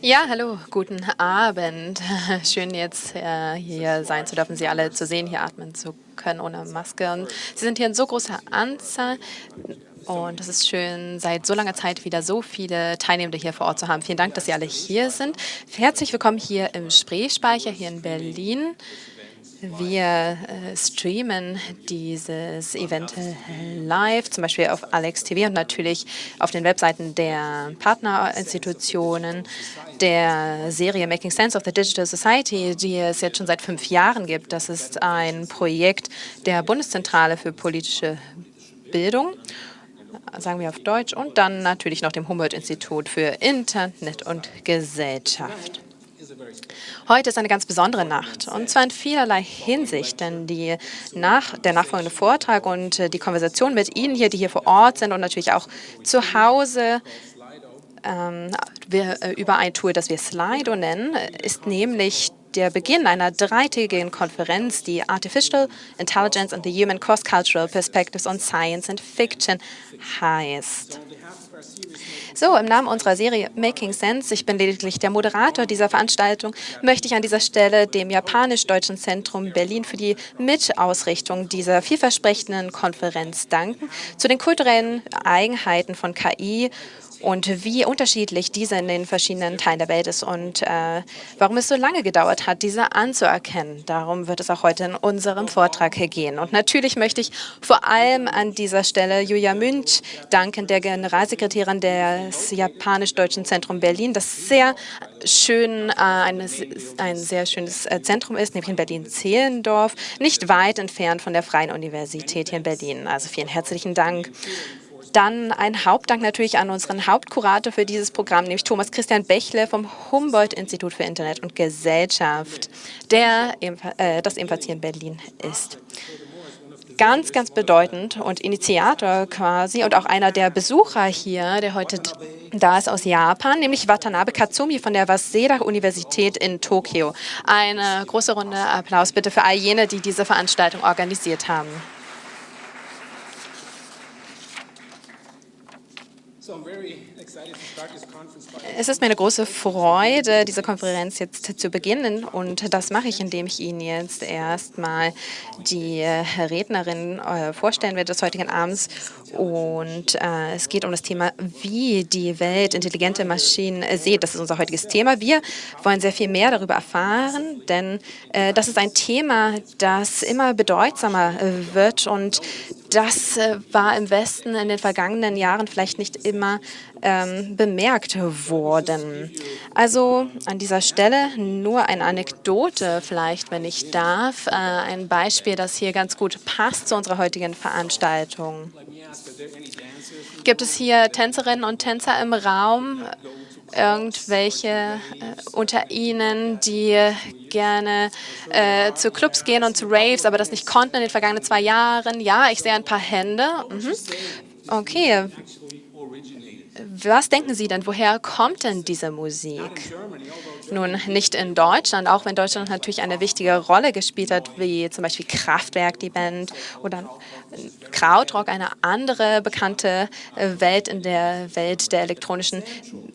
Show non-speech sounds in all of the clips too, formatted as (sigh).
Ja, hallo, guten Abend. (laughs) Schön jetzt äh, hier sein zu dürfen, Sie alle zu sehen, hier atmen zu können ohne Maske. Und Sie sind hier in so großer Anzahl und es ist schön, seit so langer Zeit wieder so viele Teilnehmende hier vor Ort zu haben. Vielen Dank, dass Sie alle hier sind. Herzlich willkommen hier im Spreespeicher hier in Berlin. Wir äh, streamen dieses Event live, zum Beispiel auf Alex TV und natürlich auf den Webseiten der Partnerinstitutionen der Serie Making Sense of the Digital Society, die es jetzt schon seit fünf Jahren gibt. Das ist ein Projekt der Bundeszentrale für politische Bildung sagen wir auf Deutsch, und dann natürlich noch dem Humboldt-Institut für Internet und Gesellschaft. Heute ist eine ganz besondere Nacht, und zwar in vielerlei Hinsicht, denn die nach, der nachfolgende Vortrag und äh, die Konversation mit Ihnen hier, die hier vor Ort sind und natürlich auch zu Hause, ähm, äh, über ein Tool, das wir Slido nennen, ist nämlich der Beginn einer dreitägigen Konferenz, die Artificial Intelligence and the Human Cross-Cultural Perspectives on Science and Fiction heißt. So, im Namen unserer Serie Making Sense, ich bin lediglich der Moderator dieser Veranstaltung, möchte ich an dieser Stelle dem Japanisch-Deutschen Zentrum Berlin für die Mitausrichtung dieser vielversprechenden Konferenz danken. Zu den kulturellen Eigenheiten von KI und wie unterschiedlich diese in den verschiedenen Teilen der Welt ist und äh, warum es so lange gedauert hat, diese anzuerkennen. Darum wird es auch heute in unserem Vortrag gehen. Und natürlich möchte ich vor allem an dieser Stelle Julia Münch danken, der Generalsekretärin des Japanisch-Deutschen Zentrum Berlin, das sehr schön, äh, ein, ein sehr schönes äh, Zentrum ist, nämlich in Berlin-Zehlendorf, nicht weit entfernt von der Freien Universität hier in Berlin. Also vielen herzlichen Dank. Dann ein Hauptdank natürlich an unseren Hauptkurator für dieses Programm, nämlich Thomas Christian Bechle vom Humboldt-Institut für Internet und Gesellschaft, der äh, das ebenfalls hier in Berlin ist ganz, ganz bedeutend und Initiator quasi und auch einer der Besucher hier, der heute da ist aus Japan, nämlich Watanabe Katsumi von der Waseda-Universität in Tokio. Eine große Runde Applaus bitte für all jene, die diese Veranstaltung organisiert haben. Es ist mir eine große Freude, diese Konferenz jetzt zu beginnen. Und das mache ich, indem ich Ihnen jetzt erstmal die äh, Rednerin äh, vorstellen werde des heutigen Abends und äh, es geht um das Thema, wie die Welt intelligente Maschinen äh, sieht. Das ist unser heutiges Thema. Wir wollen sehr viel mehr darüber erfahren, denn äh, das ist ein Thema, das immer bedeutsamer äh, wird und das äh, war im Westen in den vergangenen Jahren vielleicht nicht immer ähm, bemerkt worden. Also an dieser Stelle nur eine Anekdote vielleicht, wenn ich darf. Äh, ein Beispiel, das hier ganz gut passt zu unserer heutigen Veranstaltung. Gibt es hier Tänzerinnen und Tänzer im Raum? irgendwelche äh, unter Ihnen, die gerne äh, zu Clubs gehen und zu Raves, aber das nicht konnten in den vergangenen zwei Jahren? Ja, ich sehe ein paar Hände. Mhm. Okay. Was denken Sie denn, woher kommt denn diese Musik? Nun, nicht in Deutschland, auch wenn Deutschland natürlich eine wichtige Rolle gespielt hat, wie zum Beispiel Kraftwerk, die Band, oder Krautrock, eine andere bekannte äh, Welt in der Welt der elektronischen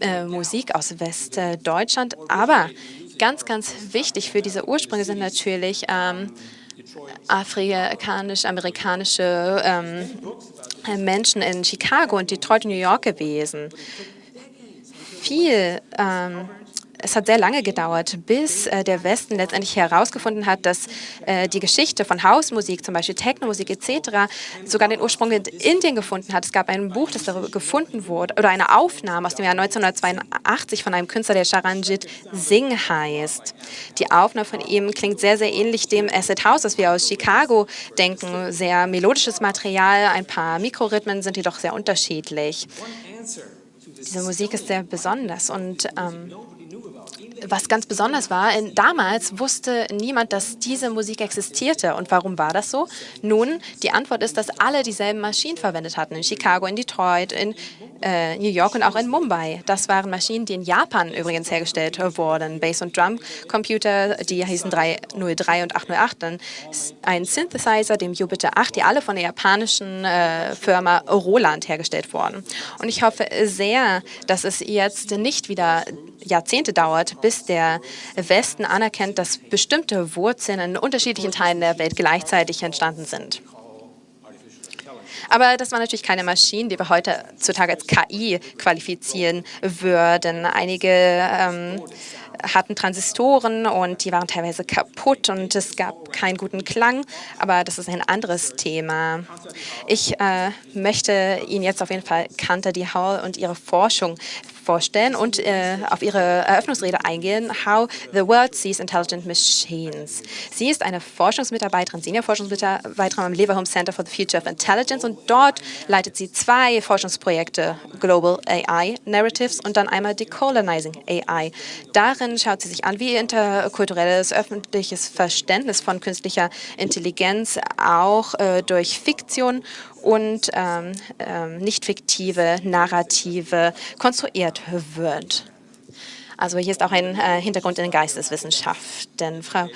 äh, Musik aus Westdeutschland. Aber ganz, ganz wichtig für diese Ursprünge sind natürlich ähm, afrikanisch-amerikanische ähm, Menschen in Chicago und Detroit New York gewesen. Viel ähm, es hat sehr lange gedauert, bis äh, der Westen letztendlich herausgefunden hat, dass äh, die Geschichte von Hausmusik, zum Beispiel Technomusik etc., sogar den Ursprung in Indien gefunden hat. Es gab ein Buch, das darüber gefunden wurde, oder eine Aufnahme aus dem Jahr 1982 von einem Künstler, der Charanjit Singh heißt. Die Aufnahme von ihm klingt sehr, sehr ähnlich dem Acid House, das wir aus Chicago denken. Sehr melodisches Material, ein paar Mikrorhythmen sind jedoch sehr unterschiedlich. Diese Musik ist sehr besonders und ähm, was ganz besonders war, damals wusste niemand, dass diese Musik existierte. Und warum war das so? Nun, die Antwort ist, dass alle dieselben Maschinen verwendet hatten. In Chicago, in Detroit, in äh, New York und auch in Mumbai. Das waren Maschinen, die in Japan übrigens hergestellt wurden. Bass- und Drum-Computer, die hießen 303 und 808. Dann ein Synthesizer, dem Jupiter 8, die alle von der japanischen äh, Firma Roland hergestellt wurden. Und ich hoffe sehr, dass es jetzt nicht wieder Jahrzehnte dauert, bis der Westen anerkennt, dass bestimmte Wurzeln in unterschiedlichen Teilen der Welt gleichzeitig entstanden sind. Aber das waren natürlich keine Maschinen, die wir heutzutage als KI qualifizieren würden. Einige ähm, hatten Transistoren und die waren teilweise kaputt und es gab keinen guten Klang, aber das ist ein anderes Thema. Ich äh, möchte Ihnen jetzt auf jeden Fall Kanter die Hall und ihre Forschung vorstellen und äh, auf ihre Eröffnungsrede eingehen, How the World Sees Intelligent Machines. Sie ist eine Forschungsmitarbeiterin, Senior-Forschungsmitarbeiterin am Leverhulme Center for the Future of Intelligence und dort leitet sie zwei Forschungsprojekte, Global AI Narratives und dann einmal Decolonizing AI. Darin schaut sie sich an, wie interkulturelles öffentliches Verständnis von künstlicher Intelligenz auch äh, durch Fiktion und ähm, ähm, nicht fiktive Narrative konstruiert wird. Also hier ist auch ein äh, Hintergrund in den Geisteswissenschaften. Frau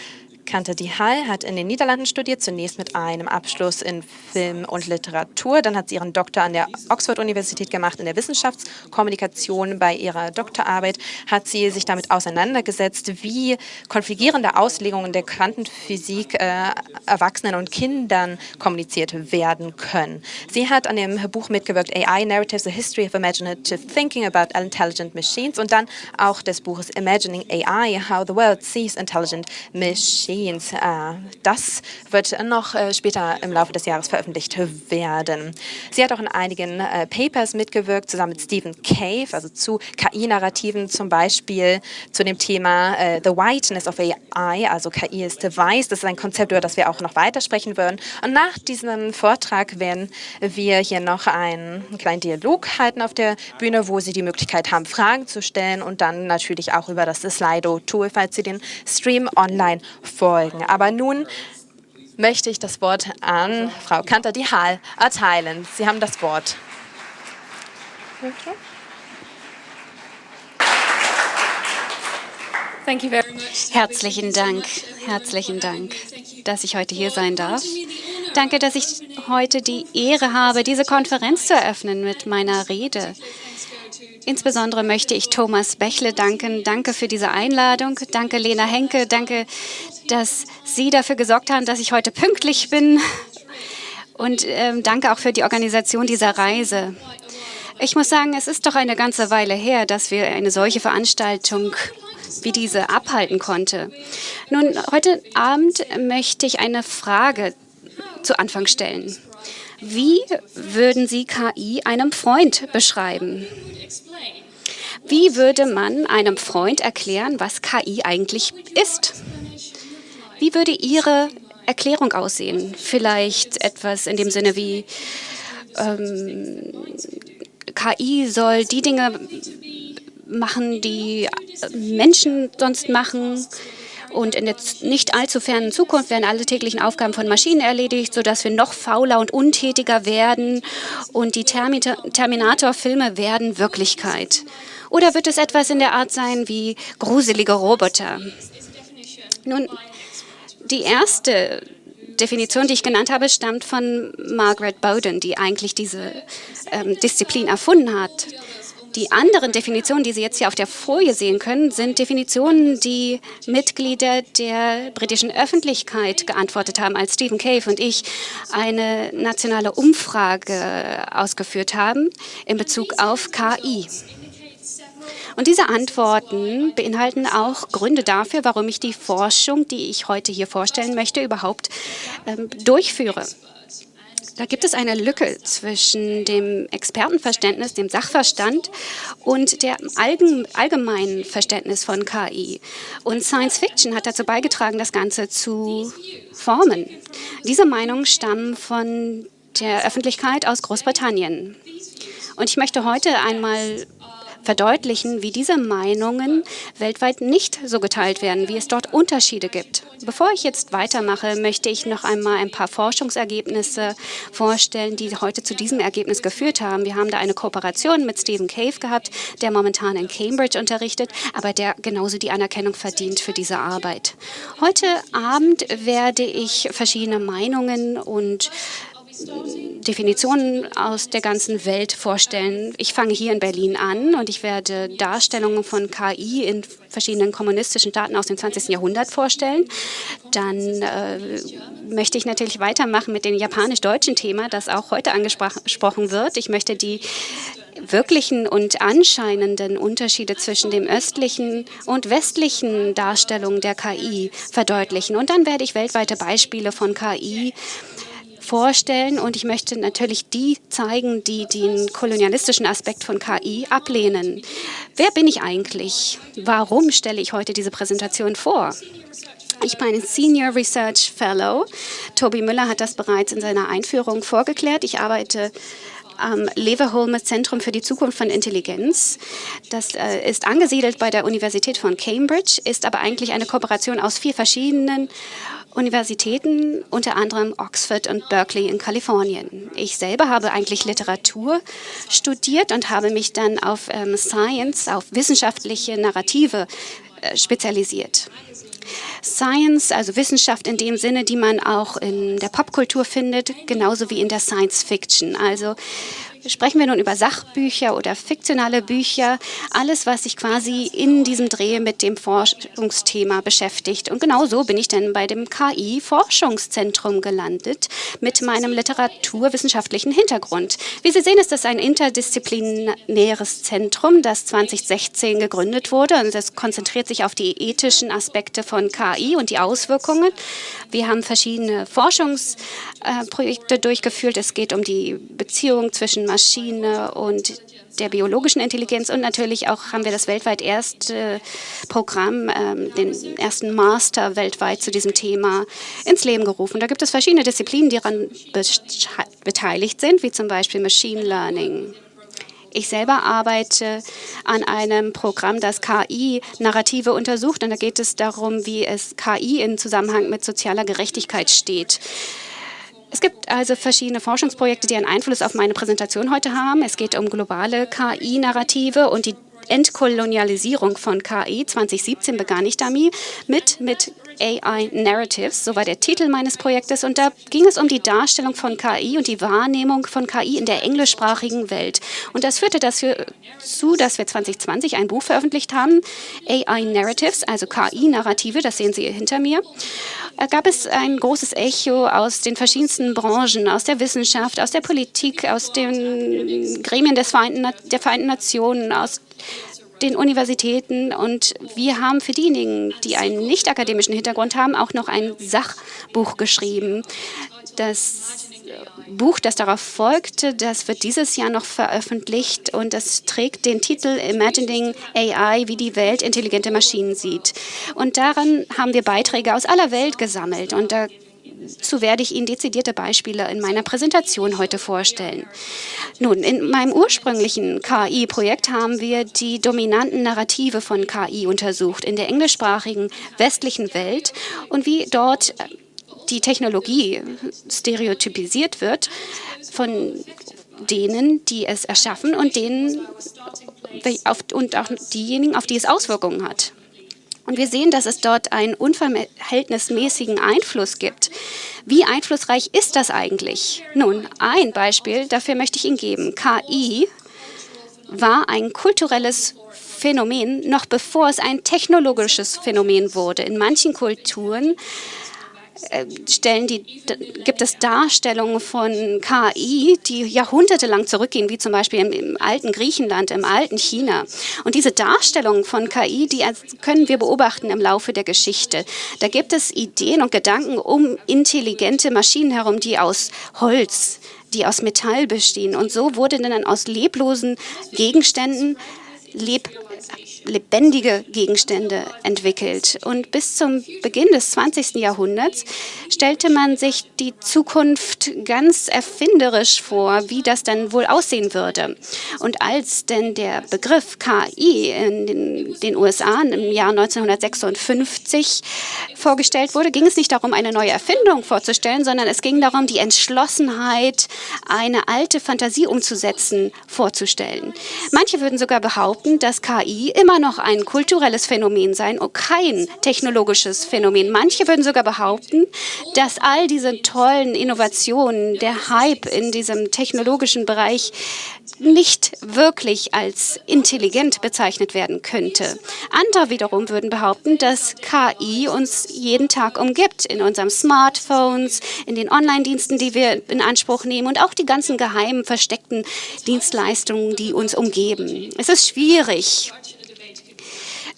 Kante die Hall hat in den Niederlanden studiert, zunächst mit einem Abschluss in Film und Literatur. Dann hat sie ihren Doktor an der Oxford-Universität gemacht in der Wissenschaftskommunikation. Bei ihrer Doktorarbeit hat sie sich damit auseinandergesetzt, wie konfligierende Auslegungen der Quantenphysik äh, Erwachsenen und Kindern kommuniziert werden können. Sie hat an dem Buch mitgewirkt, AI Narratives, A History of Imaginative Thinking About Intelligent Machines und dann auch des Buches Imagining AI, How the World Sees Intelligent Machines. Geschehens. Äh, das wird noch äh, später im Laufe des Jahres veröffentlicht werden. Sie hat auch in einigen äh, Papers mitgewirkt, zusammen mit Stephen Cave, also zu KI-Narrativen, zum Beispiel zu dem Thema The Whiteness of AI, also KI ist weiß. Das ist ein Konzept, über das wir auch noch weiter sprechen würden. Und nach diesem Vortrag werden wir hier noch einen kleinen Dialog halten auf der Bühne, wo Sie die Möglichkeit haben, Fragen zu stellen und dann natürlich auch über das Slido-Tool, falls Sie den Stream online folgen. Aber nun möchte ich das Wort an Frau Kanter die Hall erteilen. Sie haben das Wort. Herzlichen Dank, herzlichen Dank, dass ich heute hier sein darf. Danke, dass ich heute die Ehre habe, diese Konferenz zu eröffnen mit meiner Rede. Insbesondere möchte ich Thomas Bächle danken. Danke für diese Einladung. Danke Lena Henke. Danke, dass Sie dafür gesorgt haben, dass ich heute pünktlich bin. Und ähm, danke auch für die Organisation dieser Reise. Ich muss sagen, es ist doch eine ganze Weile her, dass wir eine solche Veranstaltung wie diese abhalten konnte. Nun, heute Abend möchte ich eine Frage zu Anfang stellen. Wie würden Sie KI einem Freund beschreiben? Wie würde man einem Freund erklären, was KI eigentlich ist? Wie würde Ihre Erklärung aussehen? Vielleicht etwas in dem Sinne wie, ähm, KI soll die Dinge machen, die Menschen sonst machen. Und in der nicht allzu fernen Zukunft werden alle täglichen Aufgaben von Maschinen erledigt, sodass wir noch fauler und untätiger werden und die Terminator-Filme werden Wirklichkeit. Oder wird es etwas in der Art sein wie gruselige Roboter? Nun, die erste Definition, die ich genannt habe, stammt von Margaret Bowden, die eigentlich diese ähm, Disziplin erfunden hat. Die anderen Definitionen, die Sie jetzt hier auf der Folie sehen können, sind Definitionen, die Mitglieder der britischen Öffentlichkeit geantwortet haben, als Stephen Cave und ich eine nationale Umfrage ausgeführt haben in Bezug auf KI. Und diese Antworten beinhalten auch Gründe dafür, warum ich die Forschung, die ich heute hier vorstellen möchte, überhaupt ähm, durchführe. Da gibt es eine Lücke zwischen dem Expertenverständnis, dem Sachverstand und dem allgemeinen Verständnis von KI. Und Science Fiction hat dazu beigetragen, das Ganze zu formen. Diese Meinungen stammen von der Öffentlichkeit aus Großbritannien. Und ich möchte heute einmal verdeutlichen, wie diese Meinungen weltweit nicht so geteilt werden, wie es dort Unterschiede gibt. Bevor ich jetzt weitermache, möchte ich noch einmal ein paar Forschungsergebnisse vorstellen, die heute zu diesem Ergebnis geführt haben. Wir haben da eine Kooperation mit Stephen Cave gehabt, der momentan in Cambridge unterrichtet, aber der genauso die Anerkennung verdient für diese Arbeit. Heute Abend werde ich verschiedene Meinungen und Definitionen aus der ganzen Welt vorstellen. Ich fange hier in Berlin an und ich werde Darstellungen von KI in verschiedenen kommunistischen Staaten aus dem 20. Jahrhundert vorstellen. Dann äh, möchte ich natürlich weitermachen mit dem japanisch-deutschen Thema, das auch heute angesprochen wird. Ich möchte die wirklichen und anscheinenden Unterschiede zwischen dem östlichen und westlichen Darstellungen der KI verdeutlichen. Und dann werde ich weltweite Beispiele von KI vorstellen und ich möchte natürlich die zeigen, die den kolonialistischen Aspekt von KI ablehnen. Wer bin ich eigentlich? Warum stelle ich heute diese Präsentation vor? Ich bin ein Senior Research Fellow. Tobi Müller hat das bereits in seiner Einführung vorgeklärt. Ich arbeite am Leverholme Zentrum für die Zukunft von Intelligenz. Das äh, ist angesiedelt bei der Universität von Cambridge, ist aber eigentlich eine Kooperation aus vier verschiedenen Universitäten, unter anderem Oxford und Berkeley in Kalifornien. Ich selber habe eigentlich Literatur studiert und habe mich dann auf ähm, Science, auf wissenschaftliche Narrative äh, spezialisiert. Science, also Wissenschaft in dem Sinne, die man auch in der Popkultur findet, genauso wie in der Science Fiction. Also Sprechen wir nun über Sachbücher oder fiktionale Bücher, alles, was sich quasi in diesem Dreh mit dem Forschungsthema beschäftigt. Und genau so bin ich dann bei dem KI-Forschungszentrum gelandet mit meinem literaturwissenschaftlichen Hintergrund. Wie Sie sehen, ist das ein interdisziplinäres Zentrum, das 2016 gegründet wurde. Und das konzentriert sich auf die ethischen Aspekte von KI und die Auswirkungen. Wir haben verschiedene Forschungsprojekte durchgeführt. Es geht um die Beziehung zwischen Maschine und der biologischen Intelligenz und natürlich auch haben wir das weltweit erste Programm, ähm, den ersten Master weltweit zu diesem Thema ins Leben gerufen. Da gibt es verschiedene Disziplinen, die daran beteiligt sind, wie zum Beispiel Machine Learning. Ich selber arbeite an einem Programm, das KI-Narrative untersucht. Und da geht es darum, wie es KI in Zusammenhang mit sozialer Gerechtigkeit steht. Es gibt also verschiedene Forschungsprojekte, die einen Einfluss auf meine Präsentation heute haben. Es geht um globale KI-Narrative und die Entkolonialisierung von KI. 2017 begann ich damit mit, mit AI Narratives, so war der Titel meines Projektes. Und da ging es um die Darstellung von KI und die Wahrnehmung von KI in der englischsprachigen Welt. Und das führte dazu, dass wir 2020 ein Buch veröffentlicht haben, AI Narratives, also KI-Narrative, das sehen Sie hinter mir. Da gab es ein großes Echo aus den verschiedensten Branchen, aus der Wissenschaft, aus der Politik, aus den Gremien des Vereinten, der Vereinten Nationen, aus den Universitäten und wir haben für diejenigen, die einen nicht akademischen Hintergrund haben, auch noch ein Sachbuch geschrieben. Das Buch, das darauf folgte, das wird dieses Jahr noch veröffentlicht und das trägt den Titel Imagining AI, wie die Welt intelligente Maschinen sieht. Und daran haben wir Beiträge aus aller Welt gesammelt und da Dazu werde ich Ihnen dezidierte Beispiele in meiner Präsentation heute vorstellen. Nun, in meinem ursprünglichen KI-Projekt haben wir die dominanten Narrative von KI untersucht in der englischsprachigen westlichen Welt und wie dort die Technologie stereotypisiert wird von denen, die es erschaffen und denen und auch diejenigen, auf die es Auswirkungen hat. Und wir sehen, dass es dort einen unverhältnismäßigen Einfluss gibt. Wie einflussreich ist das eigentlich? Nun, ein Beispiel dafür möchte ich Ihnen geben. KI war ein kulturelles Phänomen, noch bevor es ein technologisches Phänomen wurde. In manchen Kulturen stellen die, gibt es Darstellungen von KI, die jahrhundertelang zurückgehen, wie zum Beispiel im, im, alten Griechenland, im alten China. Und diese Darstellungen von KI, die können wir beobachten im Laufe der Geschichte. Da gibt es Ideen und Gedanken um intelligente Maschinen herum, die aus Holz, die aus Metall bestehen. Und so wurde dann aus leblosen Gegenständen leb lebendige Gegenstände entwickelt. Und bis zum Beginn des 20. Jahrhunderts stellte man sich die Zukunft ganz erfinderisch vor, wie das dann wohl aussehen würde. Und als denn der Begriff KI in den, den USA im Jahr 1956 vorgestellt wurde, ging es nicht darum, eine neue Erfindung vorzustellen, sondern es ging darum, die Entschlossenheit, eine alte Fantasie umzusetzen, vorzustellen. Manche würden sogar behaupten, dass KI immer noch ein kulturelles Phänomen sein und kein technologisches Phänomen. Manche würden sogar behaupten, dass all diese tollen Innovationen, der Hype in diesem technologischen Bereich nicht wirklich als intelligent bezeichnet werden könnte. Andere wiederum würden behaupten, dass KI uns jeden Tag umgibt, in unseren Smartphones, in den Online-Diensten, die wir in Anspruch nehmen und auch die ganzen geheimen, versteckten Dienstleistungen, die uns umgeben. Es ist schwierig,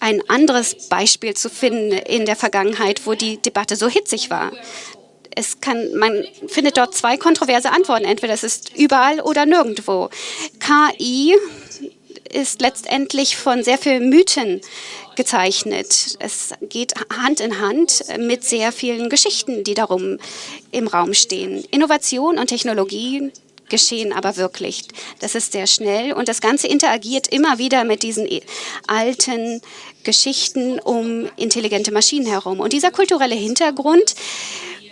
ein anderes Beispiel zu finden in der Vergangenheit, wo die Debatte so hitzig war es kann, man findet dort zwei kontroverse Antworten. Entweder es ist überall oder nirgendwo. KI ist letztendlich von sehr vielen Mythen gezeichnet. Es geht Hand in Hand mit sehr vielen Geschichten, die darum im Raum stehen. Innovation und Technologie geschehen aber wirklich. Das ist sehr schnell und das Ganze interagiert immer wieder mit diesen alten Geschichten um intelligente Maschinen herum. Und dieser kulturelle Hintergrund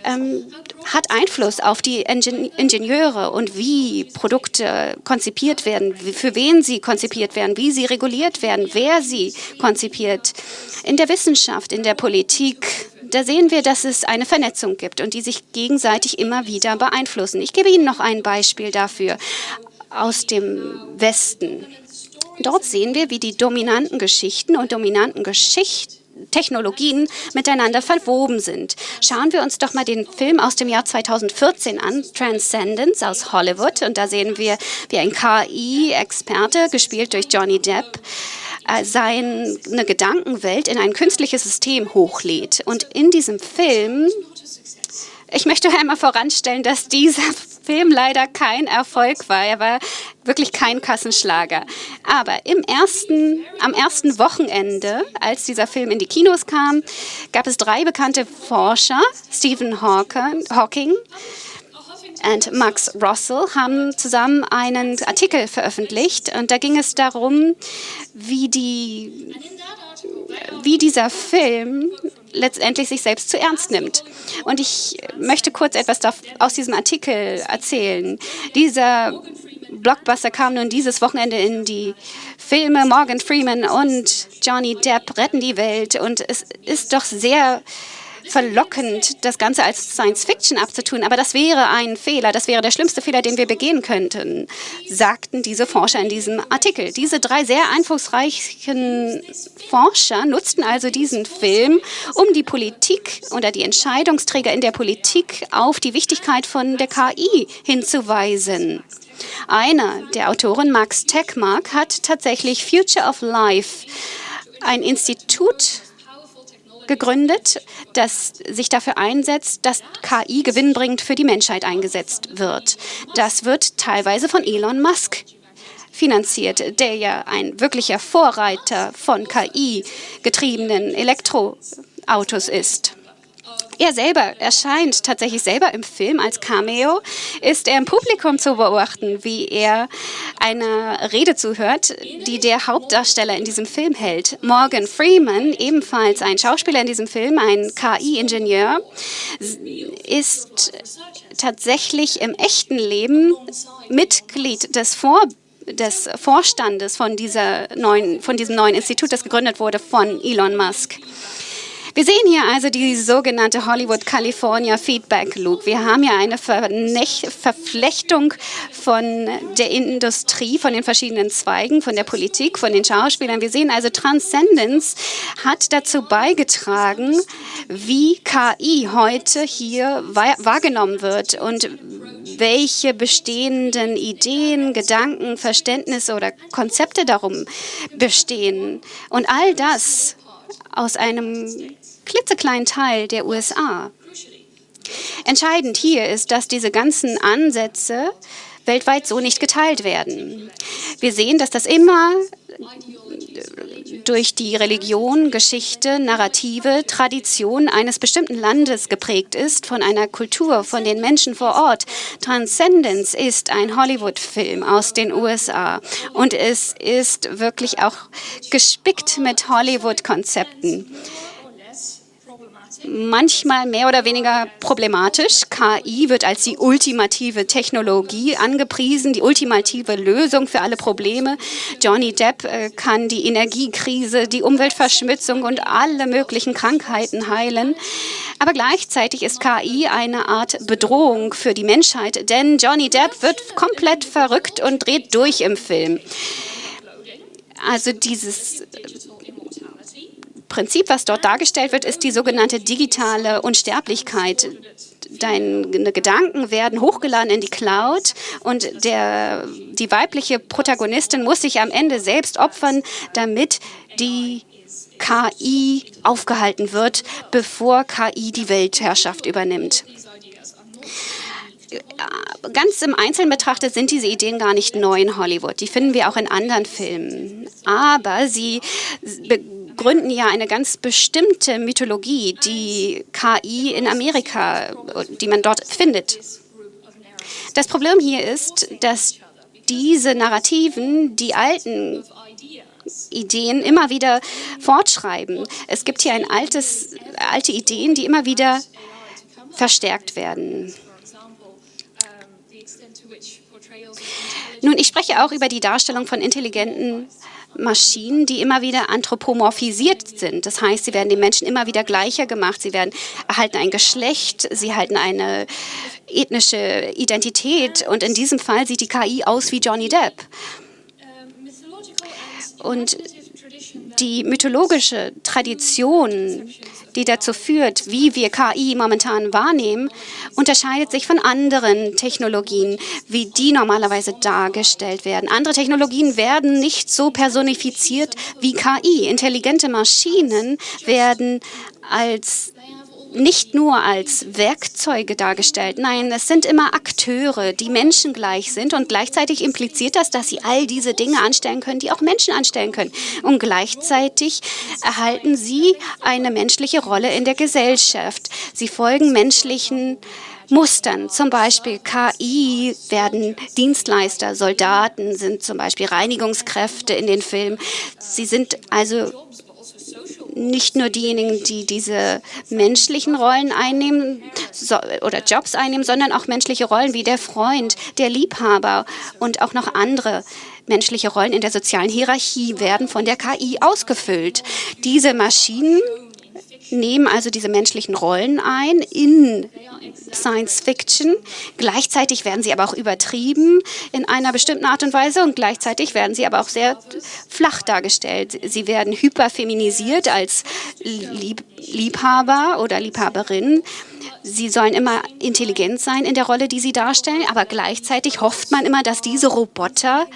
ähm, hat Einfluss auf die Ingenieure und wie Produkte konzipiert werden, für wen sie konzipiert werden, wie sie reguliert werden, wer sie konzipiert. In der Wissenschaft, in der Politik, da sehen wir, dass es eine Vernetzung gibt und die sich gegenseitig immer wieder beeinflussen. Ich gebe Ihnen noch ein Beispiel dafür aus dem Westen. Dort sehen wir, wie die dominanten Geschichten und dominanten Geschichten Technologien miteinander verwoben sind. Schauen wir uns doch mal den Film aus dem Jahr 2014 an, Transcendence aus Hollywood. Und da sehen wir, wie ein KI-Experte, gespielt durch Johnny Depp, seine Gedankenwelt in ein künstliches System hochlädt. Und in diesem Film ich möchte (laughs) einmal voranstellen, dass dieser (laughs) Film leider kein Erfolg war. Er war wirklich kein Kassenschlager. Aber im ersten, am ersten Wochenende, als dieser Film in die Kinos kam, gab es drei bekannte Forscher, Stephen Hawking, und Max Russell haben zusammen einen Artikel veröffentlicht und da ging es darum, wie, die, wie dieser Film letztendlich sich selbst zu ernst nimmt. Und ich möchte kurz etwas aus diesem Artikel erzählen. Dieser Blockbuster kam nun dieses Wochenende in die Filme. Morgan Freeman und Johnny Depp retten die Welt. Und es ist doch sehr verlockend, das Ganze als Science-Fiction abzutun, aber das wäre ein Fehler, das wäre der schlimmste Fehler, den wir begehen könnten, sagten diese Forscher in diesem Artikel. Diese drei sehr einflussreichen Forscher nutzten also diesen Film, um die Politik oder die Entscheidungsträger in der Politik auf die Wichtigkeit von der KI hinzuweisen. Einer der Autoren, Max Techmark, hat tatsächlich Future of Life, ein Institut gegründet, das sich dafür einsetzt, dass KI gewinnbringend für die Menschheit eingesetzt wird. Das wird teilweise von Elon Musk finanziert, der ja ein wirklicher Vorreiter von KI-getriebenen Elektroautos ist. Er selber erscheint tatsächlich selber im Film als Cameo, ist er im Publikum zu beobachten, wie er einer Rede zuhört, die der Hauptdarsteller in diesem Film hält. Morgan Freeman, ebenfalls ein Schauspieler in diesem Film, ein KI-Ingenieur, ist tatsächlich im echten Leben Mitglied des Vor des Vorstandes von, dieser neuen, von diesem neuen Institut, das gegründet wurde von Elon Musk. Wir sehen hier also die sogenannte Hollywood-California Feedback Loop. Wir haben hier eine Verflechtung von der Industrie, von den verschiedenen Zweigen, von der Politik, von den Schauspielern. Wir sehen also, Transcendence hat dazu beigetragen, wie KI heute hier wahrgenommen wird und welche bestehenden Ideen, Gedanken, Verständnisse oder Konzepte darum bestehen. Und all das aus einem klitzekleinen Teil der USA. Entscheidend hier ist, dass diese ganzen Ansätze weltweit so nicht geteilt werden. Wir sehen, dass das immer durch die Religion, Geschichte, Narrative, Tradition eines bestimmten Landes geprägt ist, von einer Kultur, von den Menschen vor Ort. Transcendence ist ein Hollywood-Film aus den USA und es ist wirklich auch gespickt mit Hollywood-Konzepten manchmal mehr oder weniger problematisch. KI wird als die ultimative Technologie angepriesen, die ultimative Lösung für alle Probleme. Johnny Depp äh, kann die Energiekrise, die Umweltverschmutzung und alle möglichen Krankheiten heilen. Aber gleichzeitig ist KI eine Art Bedrohung für die Menschheit, denn Johnny Depp wird komplett verrückt und dreht durch im Film. Also dieses Prinzip, was dort dargestellt wird, ist die sogenannte digitale Unsterblichkeit. Deine Gedanken werden hochgeladen in die Cloud und der, die weibliche Protagonistin muss sich am Ende selbst opfern, damit die KI aufgehalten wird, bevor KI die Weltherrschaft übernimmt ganz im Einzelnen betrachtet sind diese Ideen gar nicht neu in Hollywood. Die finden wir auch in anderen Filmen. Aber sie gründen ja eine ganz bestimmte Mythologie, die KI in Amerika, die man dort findet. Das Problem hier ist, dass diese Narrativen die alten Ideen immer wieder fortschreiben. Es gibt hier ein altes, alte Ideen, die immer wieder verstärkt werden. Nun, ich spreche auch über die Darstellung von intelligenten Maschinen, die immer wieder anthropomorphisiert sind. Das heißt, sie werden den Menschen immer wieder gleicher gemacht. Sie werden, erhalten ein Geschlecht, sie erhalten eine ethnische Identität. Und in diesem Fall sieht die KI aus wie Johnny Depp. Und die mythologische Tradition die dazu führt, wie wir KI momentan wahrnehmen, unterscheidet sich von anderen Technologien, wie die normalerweise dargestellt werden. Andere Technologien werden nicht so personifiziert wie KI. Intelligente Maschinen werden als nicht nur als Werkzeuge dargestellt. Nein, es sind immer Akteure, die menschengleich sind und gleichzeitig impliziert das, dass sie all diese Dinge anstellen können, die auch Menschen anstellen können. Und gleichzeitig erhalten sie eine menschliche Rolle in der Gesellschaft. Sie folgen menschlichen Mustern. Zum Beispiel KI werden Dienstleister, Soldaten sind zum Beispiel Reinigungskräfte in den Filmen. Sie sind also nicht nur diejenigen, die diese menschlichen Rollen einnehmen so, oder Jobs einnehmen, sondern auch menschliche Rollen wie der Freund, der Liebhaber und auch noch andere menschliche Rollen in der sozialen Hierarchie werden von der KI ausgefüllt. Diese Maschinen nehmen also diese menschlichen Rollen ein in Science Fiction. Gleichzeitig werden sie aber auch übertrieben in einer bestimmten Art und Weise und gleichzeitig werden sie aber auch sehr flach dargestellt. Sie werden hyperfeminisiert als Lieb Liebhaber oder Liebhaberin. Sie sollen immer intelligent sein in der Rolle, die sie darstellen, aber gleichzeitig hofft man immer, dass diese Roboter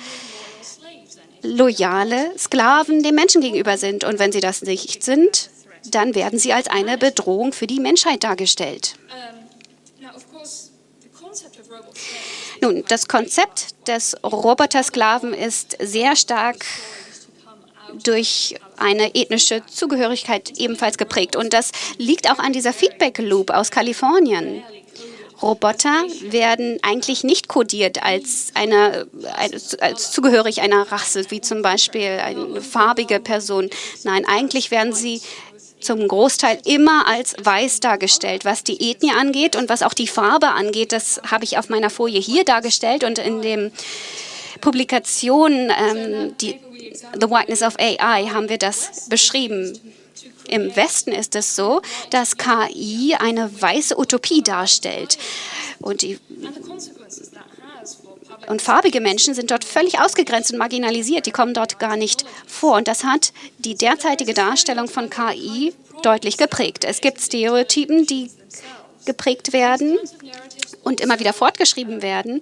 loyale Sklaven dem Menschen gegenüber sind. Und wenn sie das nicht sind, dann werden sie als eine Bedrohung für die Menschheit dargestellt. Nun, das Konzept des Robotersklaven ist sehr stark durch eine ethnische Zugehörigkeit ebenfalls geprägt. Und das liegt auch an dieser Feedback Loop aus Kalifornien. Roboter werden eigentlich nicht kodiert als, eine, als zugehörig einer Rasse, wie zum Beispiel eine farbige Person. Nein, eigentlich werden sie zum Großteil immer als weiß dargestellt. Was die Ethnie angeht und was auch die Farbe angeht, das habe ich auf meiner Folie hier dargestellt und in dem Publikation ähm, die, The Whiteness of AI haben wir das beschrieben. Im Westen ist es so, dass KI eine weiße Utopie darstellt. Und die und farbige Menschen sind dort völlig ausgegrenzt und marginalisiert. Die kommen dort gar nicht vor. Und das hat die derzeitige Darstellung von KI deutlich geprägt. Es gibt Stereotypen, die geprägt werden und immer wieder fortgeschrieben werden.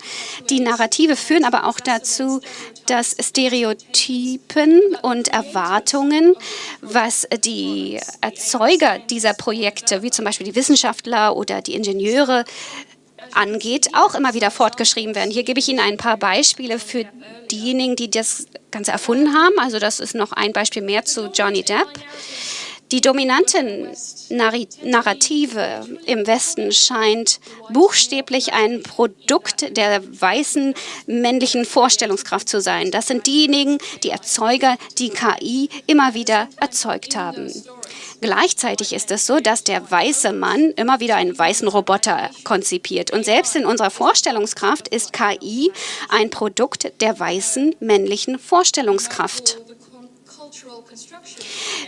Die Narrative führen aber auch dazu, dass Stereotypen und Erwartungen, was die Erzeuger dieser Projekte, wie zum Beispiel die Wissenschaftler oder die Ingenieure, angeht, auch immer wieder fortgeschrieben werden. Hier gebe ich Ihnen ein paar Beispiele für diejenigen, die das Ganze erfunden haben. Also das ist noch ein Beispiel mehr zu Johnny Depp. Die dominante Narrative im Westen scheint buchstäblich ein Produkt der weißen männlichen Vorstellungskraft zu sein. Das sind diejenigen, die Erzeuger, die KI immer wieder erzeugt haben. Gleichzeitig ist es so, dass der weiße Mann immer wieder einen weißen Roboter konzipiert. Und selbst in unserer Vorstellungskraft ist KI ein Produkt der weißen männlichen Vorstellungskraft.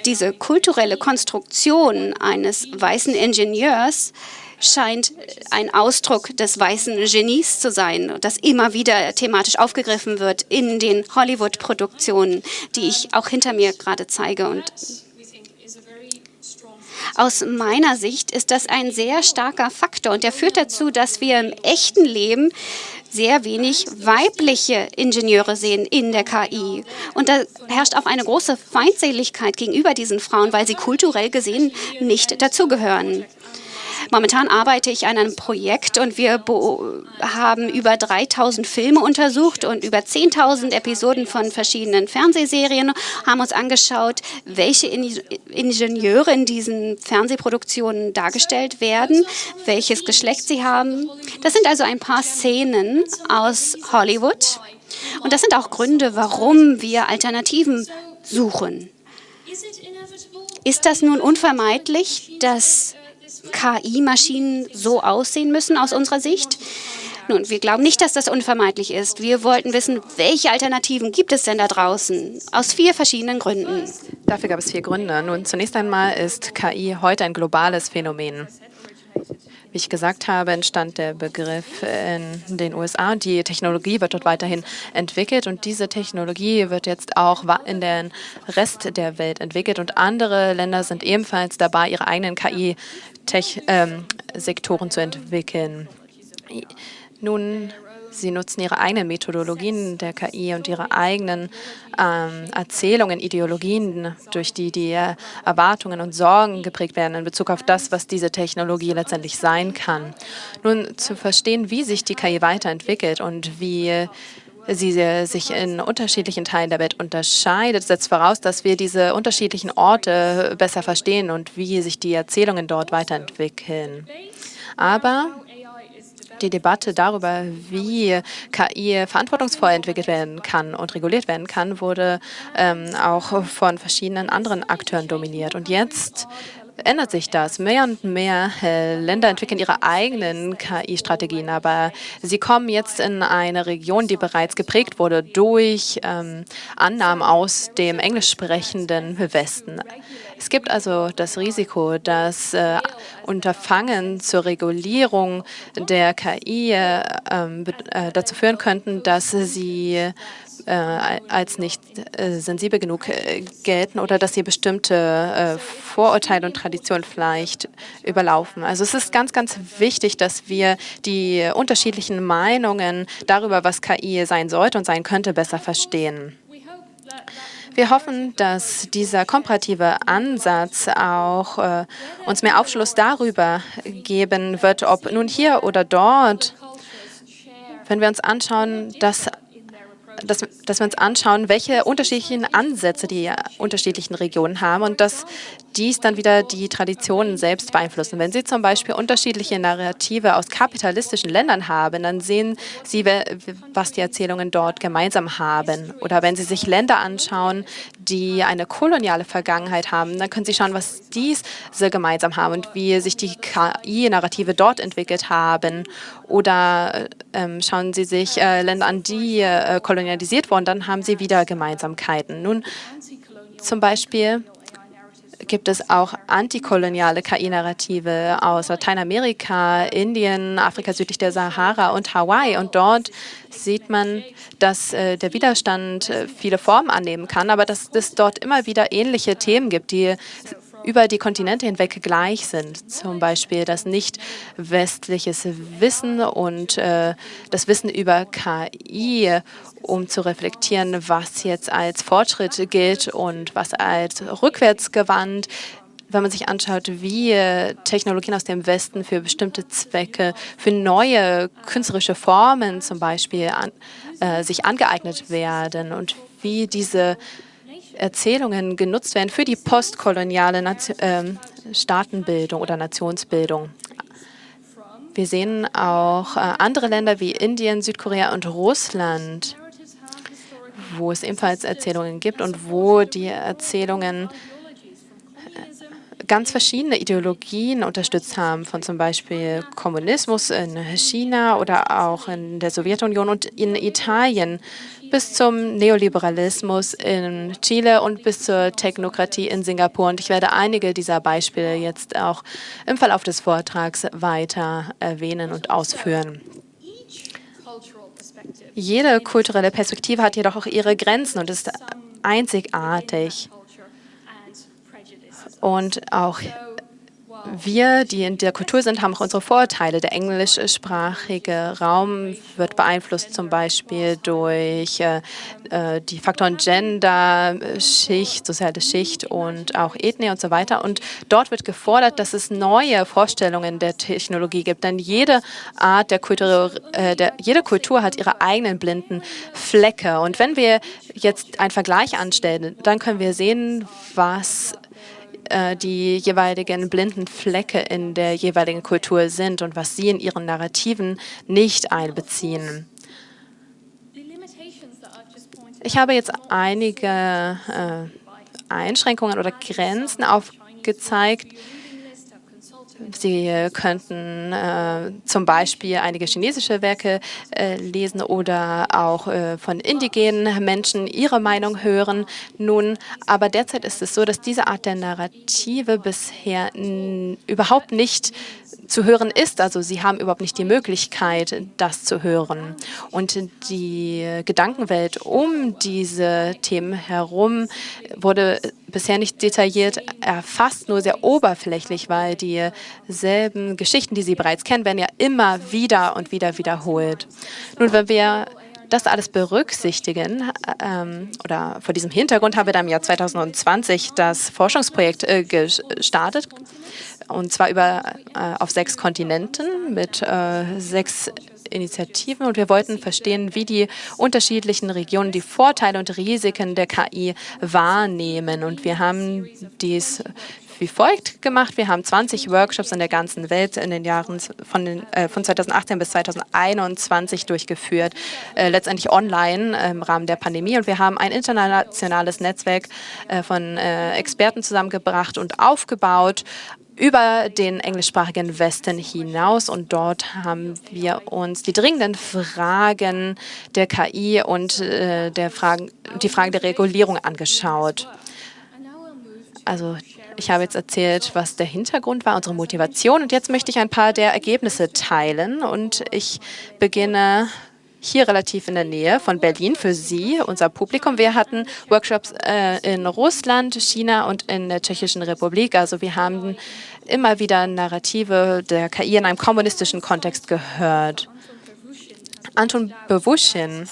Diese kulturelle Konstruktion eines weißen Ingenieurs scheint ein Ausdruck des weißen Genies zu sein, das immer wieder thematisch aufgegriffen wird in den Hollywood-Produktionen, die ich auch hinter mir gerade zeige. Und aus meiner Sicht ist das ein sehr starker Faktor und der führt dazu, dass wir im echten Leben sehr wenig weibliche Ingenieure sehen in der KI. Und da herrscht auch eine große Feindseligkeit gegenüber diesen Frauen, weil sie kulturell gesehen nicht dazugehören. Momentan arbeite ich an einem Projekt und wir haben über 3000 Filme untersucht und über 10.000 Episoden von verschiedenen Fernsehserien, haben uns angeschaut, welche Ingenieure in diesen Fernsehproduktionen dargestellt werden, welches Geschlecht sie haben. Das sind also ein paar Szenen aus Hollywood. Und das sind auch Gründe, warum wir Alternativen suchen. Ist das nun unvermeidlich, dass KI-Maschinen so aussehen müssen aus unserer Sicht? Nun, wir glauben nicht, dass das unvermeidlich ist. Wir wollten wissen, welche Alternativen gibt es denn da draußen? Aus vier verschiedenen Gründen. Dafür gab es vier Gründe. Nun, zunächst einmal ist KI heute ein globales Phänomen. Wie ich gesagt habe, entstand der Begriff in den USA und die Technologie wird dort weiterhin entwickelt und diese Technologie wird jetzt auch in den Rest der Welt entwickelt und andere Länder sind ebenfalls dabei, ihre eigenen KI-Sektoren ähm, zu entwickeln. Nun Sie nutzen ihre eigenen Methodologien der KI und ihre eigenen ähm, Erzählungen, Ideologien, durch die die Erwartungen und Sorgen geprägt werden in Bezug auf das, was diese Technologie letztendlich sein kann. Nun zu verstehen, wie sich die KI weiterentwickelt und wie sie sich in unterschiedlichen Teilen der Welt unterscheidet, setzt voraus, dass wir diese unterschiedlichen Orte besser verstehen und wie sich die Erzählungen dort weiterentwickeln. Aber die Debatte darüber, wie KI verantwortungsvoll entwickelt werden kann und reguliert werden kann, wurde ähm, auch von verschiedenen anderen Akteuren dominiert. Und jetzt ändert sich das. Mehr und mehr äh, Länder entwickeln ihre eigenen KI-Strategien, aber sie kommen jetzt in eine Region, die bereits geprägt wurde durch ähm, Annahmen aus dem englisch sprechenden Westen. Es gibt also das Risiko, dass äh, Unterfangen zur Regulierung der KI äh, ähm, äh, dazu führen könnten, dass sie äh, als nicht äh, sensibel genug äh, gelten oder dass sie bestimmte Vorurteile und Traditionen vielleicht überlaufen. Also es ist ganz, ganz wichtig, dass wir die unterschiedlichen Meinungen darüber, was KI sein sollte und sein könnte, besser verstehen. Wir hoffen, dass dieser komparative Ansatz auch äh, uns mehr Aufschluss darüber geben wird, ob nun hier oder dort, wenn wir uns anschauen, dass dass, dass wir uns anschauen, welche unterschiedlichen Ansätze die unterschiedlichen Regionen haben und dass dies dann wieder die Traditionen selbst beeinflussen. Wenn Sie zum Beispiel unterschiedliche Narrative aus kapitalistischen Ländern haben, dann sehen Sie, was die Erzählungen dort gemeinsam haben. Oder wenn Sie sich Länder anschauen, die eine koloniale Vergangenheit haben, dann können Sie schauen, was diese gemeinsam haben und wie sich die KI-Narrative dort entwickelt haben. Oder ähm, schauen Sie sich äh, Länder an, die äh, kolonialisiert wurden, dann haben Sie wieder Gemeinsamkeiten. Nun zum Beispiel gibt es auch antikoloniale KI-Narrative aus Lateinamerika, Indien, Afrika südlich der Sahara und Hawaii. Und dort sieht man, dass äh, der Widerstand äh, viele Formen annehmen kann, aber dass es dort immer wieder ähnliche Themen gibt, die über die Kontinente hinweg gleich sind. Zum Beispiel das nicht westliches Wissen und äh, das Wissen über KI, um zu reflektieren, was jetzt als Fortschritt gilt und was als rückwärtsgewandt wenn man sich anschaut, wie Technologien aus dem Westen für bestimmte Zwecke, für neue künstlerische Formen zum Beispiel an, äh, sich angeeignet werden und wie diese Erzählungen genutzt werden für die postkoloniale Nation, äh, Staatenbildung oder Nationsbildung. Wir sehen auch äh, andere Länder wie Indien, Südkorea und Russland, wo es ebenfalls Erzählungen gibt und wo die Erzählungen ganz verschiedene Ideologien unterstützt haben, von zum Beispiel Kommunismus in China oder auch in der Sowjetunion und in Italien bis zum Neoliberalismus in Chile und bis zur Technokratie in Singapur. Und ich werde einige dieser Beispiele jetzt auch im Verlauf des Vortrags weiter erwähnen und ausführen. Jede kulturelle Perspektive hat jedoch auch ihre Grenzen und ist einzigartig. Und auch wir, die in der Kultur sind, haben auch unsere Vorteile. Der englischsprachige Raum wird beeinflusst zum Beispiel durch äh, äh, die Faktoren Gender, Schicht, soziale Schicht und auch Ethnie und so weiter. Und dort wird gefordert, dass es neue Vorstellungen der Technologie gibt. Denn jede Art der Kultur, äh, der, jede Kultur hat ihre eigenen blinden Flecke. Und wenn wir jetzt einen Vergleich anstellen, dann können wir sehen, was äh, die jeweiligen blinden Flecke in der jeweiligen Kultur sind und was sie in ihren Narrativen nicht einbeziehen. Ich habe jetzt einige äh, Einschränkungen oder Grenzen aufgezeigt, Sie könnten äh, zum Beispiel einige chinesische Werke äh, lesen oder auch äh, von indigenen Menschen ihre Meinung hören. Nun, aber derzeit ist es so, dass diese Art der Narrative bisher überhaupt nicht zu hören ist. Also sie haben überhaupt nicht die Möglichkeit, das zu hören. Und die Gedankenwelt um diese Themen herum wurde bisher nicht detailliert erfasst, nur sehr oberflächlich, weil dieselben Geschichten, die Sie bereits kennen, werden ja immer wieder und wieder wiederholt. Nun, wenn wir das alles berücksichtigen, ähm, oder vor diesem Hintergrund haben wir dann im Jahr 2020 das Forschungsprojekt äh, gestartet, und zwar über, äh, auf sechs Kontinenten mit äh, sechs Initiativen und wir wollten verstehen, wie die unterschiedlichen Regionen die Vorteile und Risiken der KI wahrnehmen. Und wir haben dies wie folgt gemacht. Wir haben 20 Workshops in der ganzen Welt in den Jahren von, den, äh, von 2018 bis 2021 durchgeführt, äh, letztendlich online äh, im Rahmen der Pandemie. Und wir haben ein internationales Netzwerk äh, von äh, Experten zusammengebracht und aufgebaut über den englischsprachigen Westen hinaus und dort haben wir uns die dringenden Fragen der KI und äh, der Fragen, die Frage der Regulierung angeschaut. Also ich habe jetzt erzählt, was der Hintergrund war, unsere Motivation und jetzt möchte ich ein paar der Ergebnisse teilen und ich beginne hier relativ in der Nähe von Berlin für Sie, unser Publikum. Wir hatten Workshops äh, in Russland, China und in der Tschechischen Republik. Also wir haben immer wieder Narrative der KI in einem kommunistischen Kontext gehört. Anton Bewuschin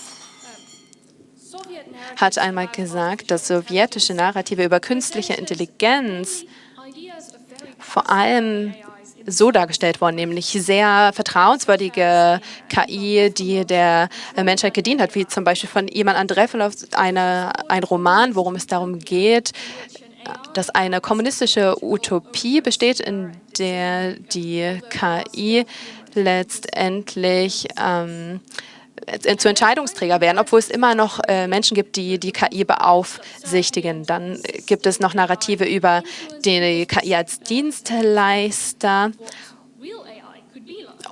hat einmal gesagt, dass sowjetische Narrative über künstliche Intelligenz vor allem so dargestellt worden, nämlich sehr vertrauenswürdige KI, die der Menschheit gedient hat, wie zum Beispiel von Iman Andrefilov eine, ein Roman, worum es darum geht, dass eine kommunistische Utopie besteht, in der die KI letztendlich ähm, äh, zu Entscheidungsträger werden, obwohl es immer noch äh, Menschen gibt, die die KI beaufsichtigen. Dann gibt es noch Narrative über die KI als Dienstleister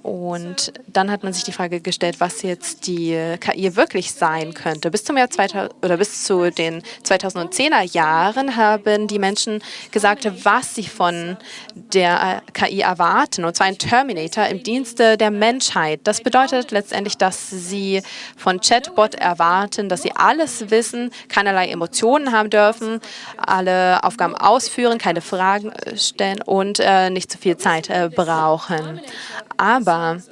und dann hat man sich die Frage gestellt, was jetzt die KI wirklich sein könnte. Bis zum Jahr 2000 oder bis zu den 2010er Jahren haben die Menschen gesagt, was sie von der KI erwarten, und zwar ein Terminator im Dienste der Menschheit. Das bedeutet letztendlich, dass sie von Chatbot erwarten, dass sie alles wissen, keinerlei Emotionen haben dürfen, alle Aufgaben ausführen, keine Fragen stellen und äh, nicht zu viel Zeit äh, brauchen. Aber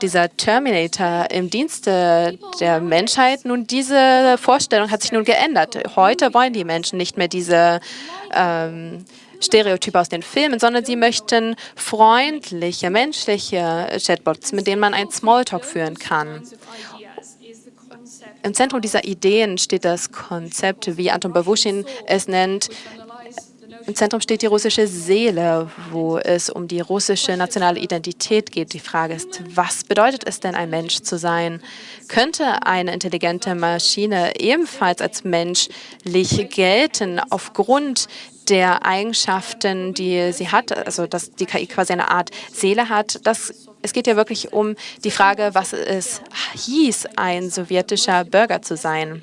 dieser Terminator im Dienste der Menschheit, nun diese Vorstellung hat sich nun geändert. Heute wollen die Menschen nicht mehr diese ähm, Stereotype aus den Filmen, sondern sie möchten freundliche, menschliche Chatbots, mit denen man einen Smalltalk führen kann. Im Zentrum dieser Ideen steht das Konzept, wie Anton Bavuschin es nennt, im Zentrum steht die russische Seele, wo es um die russische nationale Identität geht. Die Frage ist, was bedeutet es denn, ein Mensch zu sein? Könnte eine intelligente Maschine ebenfalls als menschlich gelten aufgrund der Eigenschaften, die sie hat, also dass die KI quasi eine Art Seele hat? Das, es geht ja wirklich um die Frage, was es hieß, ein sowjetischer Bürger zu sein.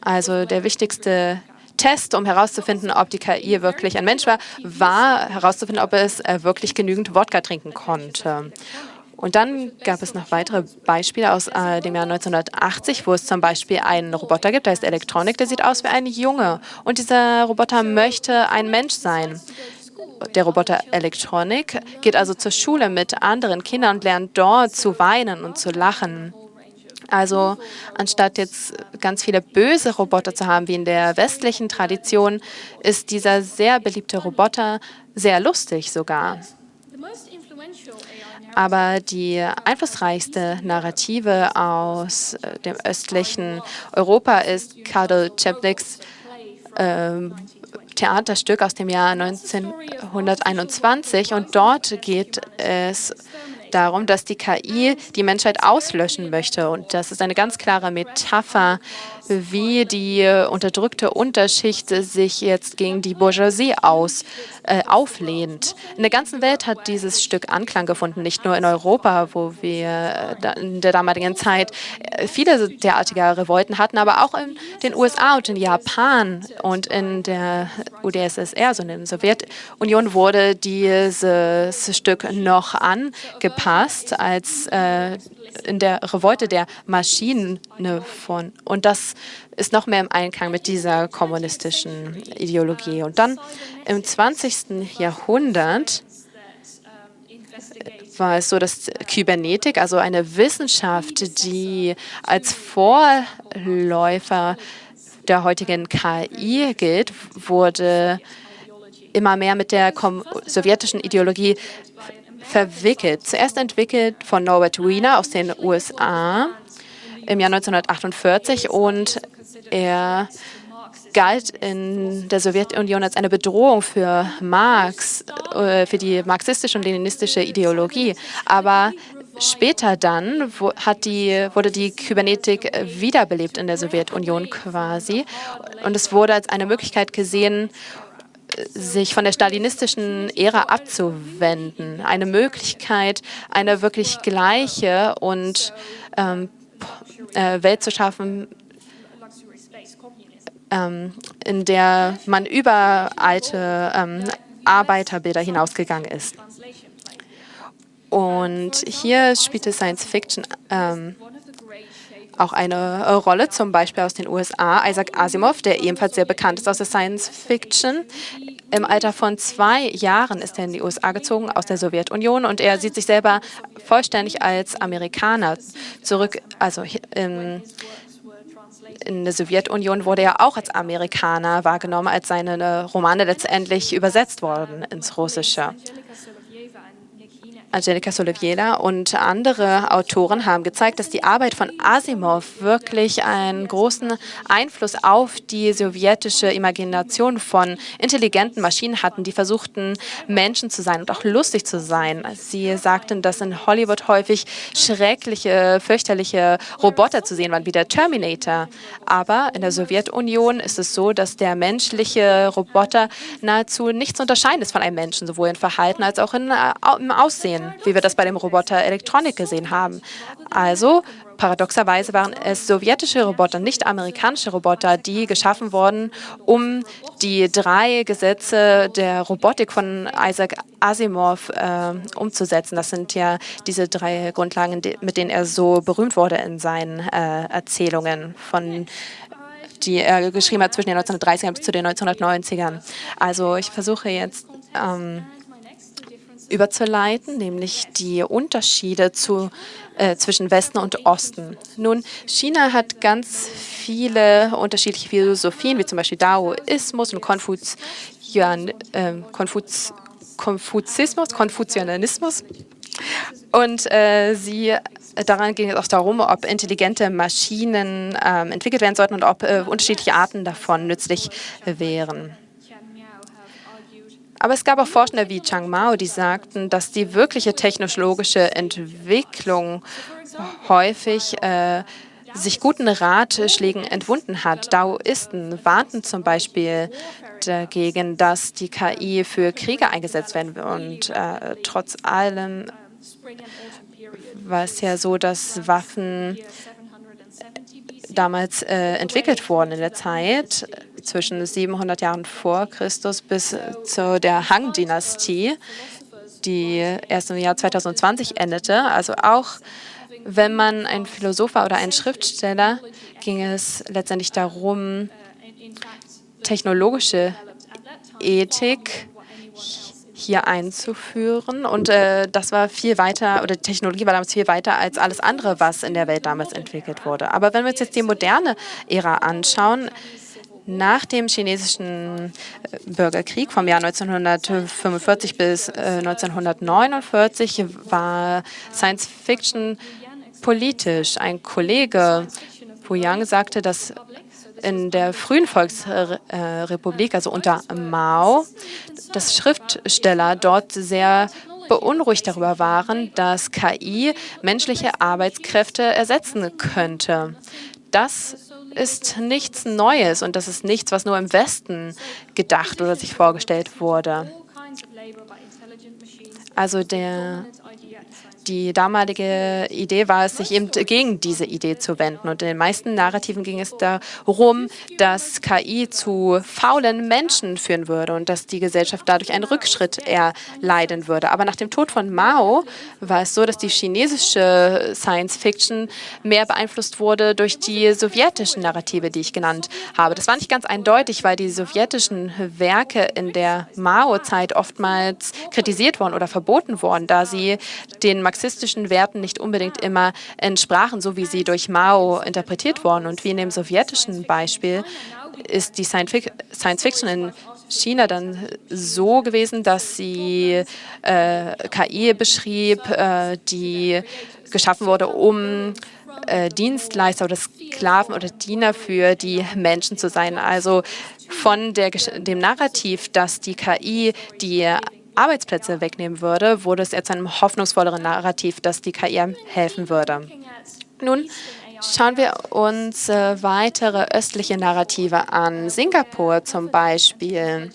Also der wichtigste Test, um herauszufinden, ob die KI wirklich ein Mensch war, war herauszufinden, ob es äh, wirklich genügend Wodka trinken konnte. Und dann gab es noch weitere Beispiele aus äh, dem Jahr 1980, wo es zum Beispiel einen Roboter gibt, der heißt Electronic, der sieht aus wie ein Junge. Und dieser Roboter möchte ein Mensch sein. Der Roboter Electronic geht also zur Schule mit anderen Kindern und lernt dort zu weinen und zu lachen. Also anstatt jetzt ganz viele böse Roboter zu haben, wie in der westlichen Tradition, ist dieser sehr beliebte Roboter sehr lustig sogar. Aber die einflussreichste Narrative aus äh, dem östlichen Europa ist Karl Czepniks äh, Theaterstück aus dem Jahr 1921 und dort geht es darum, dass die KI die Menschheit auslöschen möchte. Und das ist eine ganz klare Metapher, wie die unterdrückte Unterschicht sich jetzt gegen die Bourgeoisie aus, äh, auflehnt. In der ganzen Welt hat dieses Stück Anklang gefunden, nicht nur in Europa, wo wir äh, in der damaligen Zeit äh, viele derartiger Revolten hatten, aber auch in den USA und in Japan und in der UdSSR, also in der Sowjetunion, wurde dieses Stück noch angepasst als äh, in der Revolte der Maschinen von. Und das ist noch mehr im Einklang mit dieser kommunistischen Ideologie. Und dann im 20. Jahrhundert war es so, dass Kybernetik, also eine Wissenschaft, die als Vorläufer der heutigen KI gilt, wurde immer mehr mit der sowjetischen Ideologie verwickelt. Zuerst entwickelt von Norbert Wiener aus den USA im Jahr 1948 und er galt in der Sowjetunion als eine Bedrohung für Marx, äh, für die marxistische und leninistische Ideologie. Aber später dann die, wurde die Kybernetik wiederbelebt in der Sowjetunion quasi. Und es wurde als eine Möglichkeit gesehen, sich von der stalinistischen Ära abzuwenden. Eine Möglichkeit, eine wirklich gleiche und ähm, äh, Welt zu schaffen, ähm, in der man über alte ähm, Arbeiterbilder hinausgegangen ist. Und hier spielte Science Fiction ähm, auch eine äh, Rolle, zum Beispiel aus den USA. Isaac Asimov, der ebenfalls sehr bekannt ist aus der Science Fiction. Im Alter von zwei Jahren ist er in die USA gezogen aus der Sowjetunion und er sieht sich selber vollständig als Amerikaner zurück. Also in, in der Sowjetunion wurde er auch als Amerikaner wahrgenommen, als seine Romane letztendlich übersetzt wurden ins Russische. Angelika Solovjela und andere Autoren haben gezeigt, dass die Arbeit von Asimov wirklich einen großen Einfluss auf die sowjetische Imagination von intelligenten Maschinen hatten, die versuchten, Menschen zu sein und auch lustig zu sein. Sie sagten, dass in Hollywood häufig schreckliche, fürchterliche Roboter zu sehen waren, wie der Terminator. Aber in der Sowjetunion ist es so, dass der menschliche Roboter nahezu nichts unterscheiden ist von einem Menschen, sowohl in Verhalten als auch in, äh, im Aussehen sein, wie wir das bei dem Roboter Elektronik gesehen haben. Also paradoxerweise waren es sowjetische Roboter, nicht amerikanische Roboter, die geschaffen wurden, um die drei Gesetze der Robotik von Isaac Asimov äh, umzusetzen. Das sind ja diese drei Grundlagen, mit denen er so berühmt wurde in seinen äh, Erzählungen von die er geschrieben hat zwischen den 1930ern bis zu den 1990ern. Also ich versuche jetzt ähm, überzuleiten, nämlich die Unterschiede zu, äh, zwischen Westen und Osten. Nun, China hat ganz viele unterschiedliche Philosophien, wie zum Beispiel Daoismus und Konfuzian, äh, Konfuz, Konfuzismus, Konfuzianismus. Und äh, sie daran ging es auch darum, ob intelligente Maschinen ähm, entwickelt werden sollten und ob äh, unterschiedliche Arten davon nützlich wären. Aber es gab auch Forschende wie Chang Mao, die sagten, dass die wirkliche technologische Entwicklung häufig äh, sich guten Ratschlägen entwunden hat. Daoisten warnten zum Beispiel dagegen, dass die KI für Kriege eingesetzt werden wird. Und äh, trotz allem war es ja so, dass Waffen damals äh, entwickelt wurden in der Zeit zwischen 700 Jahren vor Christus bis zu der Han-Dynastie, die erst im Jahr 2020 endete. Also auch wenn man ein Philosoph war oder ein Schriftsteller, ging es letztendlich darum, technologische Ethik hier einzuführen. Und äh, das war viel weiter, oder die Technologie war damals viel weiter als alles andere, was in der Welt damals entwickelt wurde. Aber wenn wir uns jetzt die moderne Ära anschauen, nach dem chinesischen äh, Bürgerkrieg vom Jahr 1945 bis äh, 1949 war Science Fiction politisch. Ein Kollege, Pu Yang, sagte, dass in der frühen Volksrepublik, also unter Mao, dass Schriftsteller dort sehr beunruhigt darüber waren, dass KI menschliche Arbeitskräfte ersetzen könnte. Das ist nichts Neues und das ist nichts, was nur im Westen gedacht oder sich vorgestellt wurde. Also der die damalige Idee war es, sich eben gegen diese Idee zu wenden. Und in den meisten Narrativen ging es darum, dass KI zu faulen Menschen führen würde und dass die Gesellschaft dadurch einen Rückschritt erleiden würde. Aber nach dem Tod von Mao war es so, dass die chinesische Science Fiction mehr beeinflusst wurde durch die sowjetischen Narrative, die ich genannt habe. Das war nicht ganz eindeutig, weil die sowjetischen Werke in der Mao-Zeit oftmals kritisiert wurden oder verboten wurden, da sie den marxistischen Werten nicht unbedingt immer entsprachen, so wie sie durch Mao interpretiert wurden. Und wie in dem sowjetischen Beispiel ist die Science Fiction in China dann so gewesen, dass sie äh, KI beschrieb, äh, die geschaffen wurde, um äh, Dienstleister oder Sklaven oder Diener für die Menschen zu sein. Also von der, dem Narrativ, dass die KI die Arbeitsplätze wegnehmen würde, wurde es eher zu einem hoffnungsvolleren Narrativ, dass die KI helfen würde. Nun schauen wir uns äh, weitere östliche Narrative an. Singapur zum Beispiel.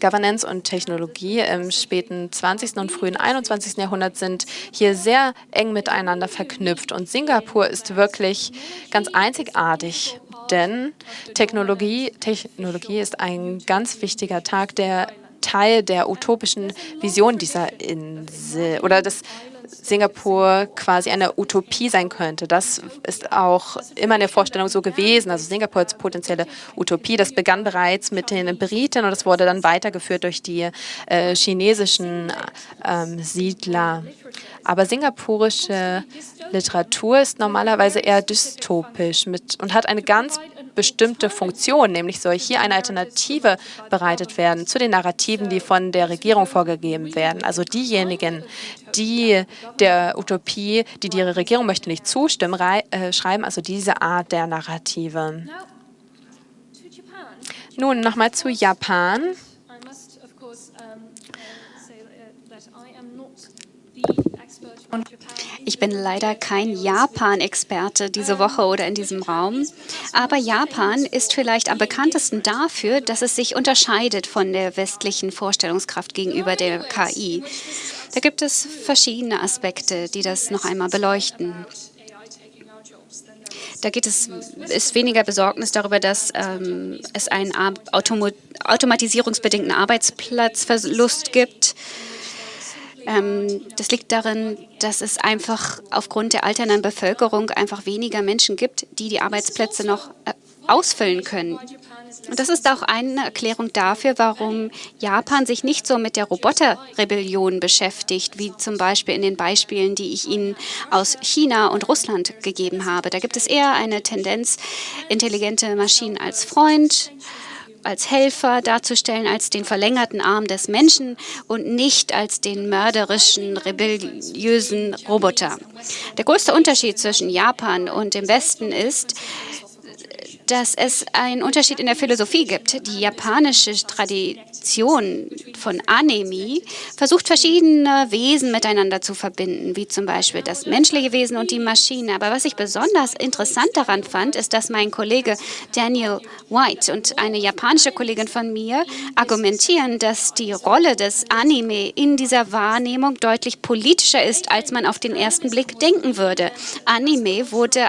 Governance und Technologie im späten 20. und frühen 21. Jahrhundert sind hier sehr eng miteinander verknüpft. Und Singapur ist wirklich ganz einzigartig, denn Technologie, Technologie ist ein ganz wichtiger Tag der Teil der utopischen Vision dieser Insel oder dass Singapur quasi eine Utopie sein könnte. Das ist auch immer in der Vorstellung so gewesen. Also Singapur als potenzielle Utopie, das begann bereits mit den Briten und das wurde dann weitergeführt durch die äh, chinesischen ähm, Siedler. Aber singapurische Literatur ist normalerweise eher dystopisch mit, und hat eine ganz bestimmte Funktion, nämlich soll hier eine Alternative bereitet werden zu den Narrativen, die von der Regierung vorgegeben werden. Also diejenigen, die der Utopie, die die Regierung möchte, nicht zustimmen, äh, schreiben also diese Art der Narrative. Nun nochmal zu Japan. Ich bin leider kein Japan-Experte diese Woche oder in diesem Raum, aber Japan ist vielleicht am bekanntesten dafür, dass es sich unterscheidet von der westlichen Vorstellungskraft gegenüber der KI. Da gibt es verschiedene Aspekte, die das noch einmal beleuchten. Da geht es, ist weniger Besorgnis darüber, dass ähm, es einen automatisierungsbedingten Arbeitsplatzverlust gibt. Ähm, das liegt darin, dass es einfach aufgrund der alternden Bevölkerung einfach weniger Menschen gibt, die die Arbeitsplätze noch äh, ausfüllen können. Und das ist auch eine Erklärung dafür, warum Japan sich nicht so mit der Roboterrebellion beschäftigt, wie zum Beispiel in den Beispielen, die ich Ihnen aus China und Russland gegeben habe. Da gibt es eher eine Tendenz, intelligente Maschinen als Freund als Helfer darzustellen, als den verlängerten Arm des Menschen und nicht als den mörderischen, rebelliösen Roboter. Der größte Unterschied zwischen Japan und dem Westen ist, dass es einen Unterschied in der Philosophie gibt. Die japanische Tradition von Anime versucht verschiedene Wesen miteinander zu verbinden, wie zum Beispiel das menschliche Wesen und die Maschine. Aber was ich besonders interessant daran fand, ist, dass mein Kollege Daniel White und eine japanische Kollegin von mir argumentieren, dass die Rolle des Anime in dieser Wahrnehmung deutlich politischer ist, als man auf den ersten Blick denken würde. Anime wurde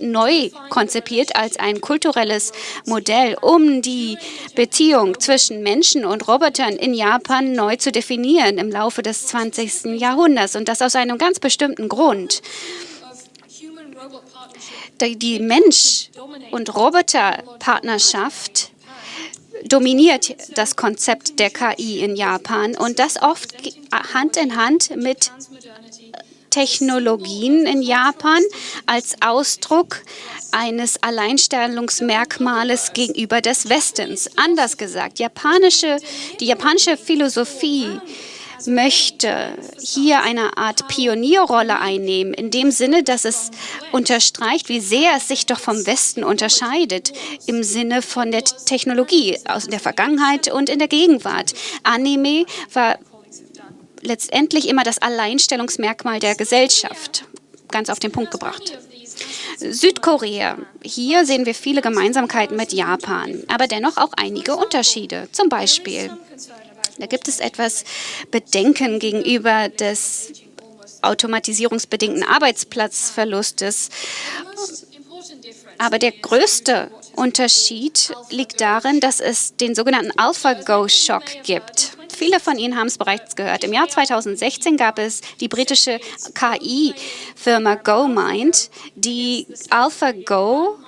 neu konzipiert als ein kulturelles Modell, um die Beziehung zwischen Menschen und Robotern in Japan neu zu definieren im Laufe des 20. Jahrhunderts. Und das aus einem ganz bestimmten Grund. Die Mensch- und Roboterpartnerschaft dominiert das Konzept der KI in Japan und das oft Hand in Hand mit Technologien in Japan als Ausdruck eines Alleinstellungsmerkmales gegenüber des Westens. Anders gesagt, japanische, die japanische Philosophie möchte hier eine Art Pionierrolle einnehmen, in dem Sinne, dass es unterstreicht, wie sehr es sich doch vom Westen unterscheidet, im Sinne von der Technologie aus der Vergangenheit und in der Gegenwart. Anime war letztendlich immer das Alleinstellungsmerkmal der Gesellschaft. Ganz auf den Punkt gebracht. Südkorea. Hier sehen wir viele Gemeinsamkeiten mit Japan, aber dennoch auch einige Unterschiede. Zum Beispiel, da gibt es etwas Bedenken gegenüber des automatisierungsbedingten Arbeitsplatzverlustes. Aber der größte Unterschied liegt darin, dass es den sogenannten AlphaGo-Schock gibt. Viele von Ihnen haben es bereits gehört. Im Jahr 2016 gab es die britische KI-Firma GoMind, die AlphaGo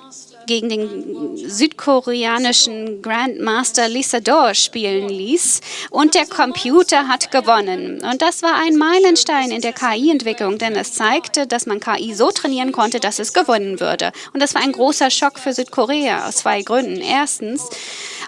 gegen den südkoreanischen Grandmaster Lisa Dor spielen ließ und der Computer hat gewonnen. Und das war ein Meilenstein in der KI-Entwicklung, denn es zeigte, dass man KI so trainieren konnte, dass es gewonnen würde. Und das war ein großer Schock für Südkorea aus zwei Gründen. Erstens,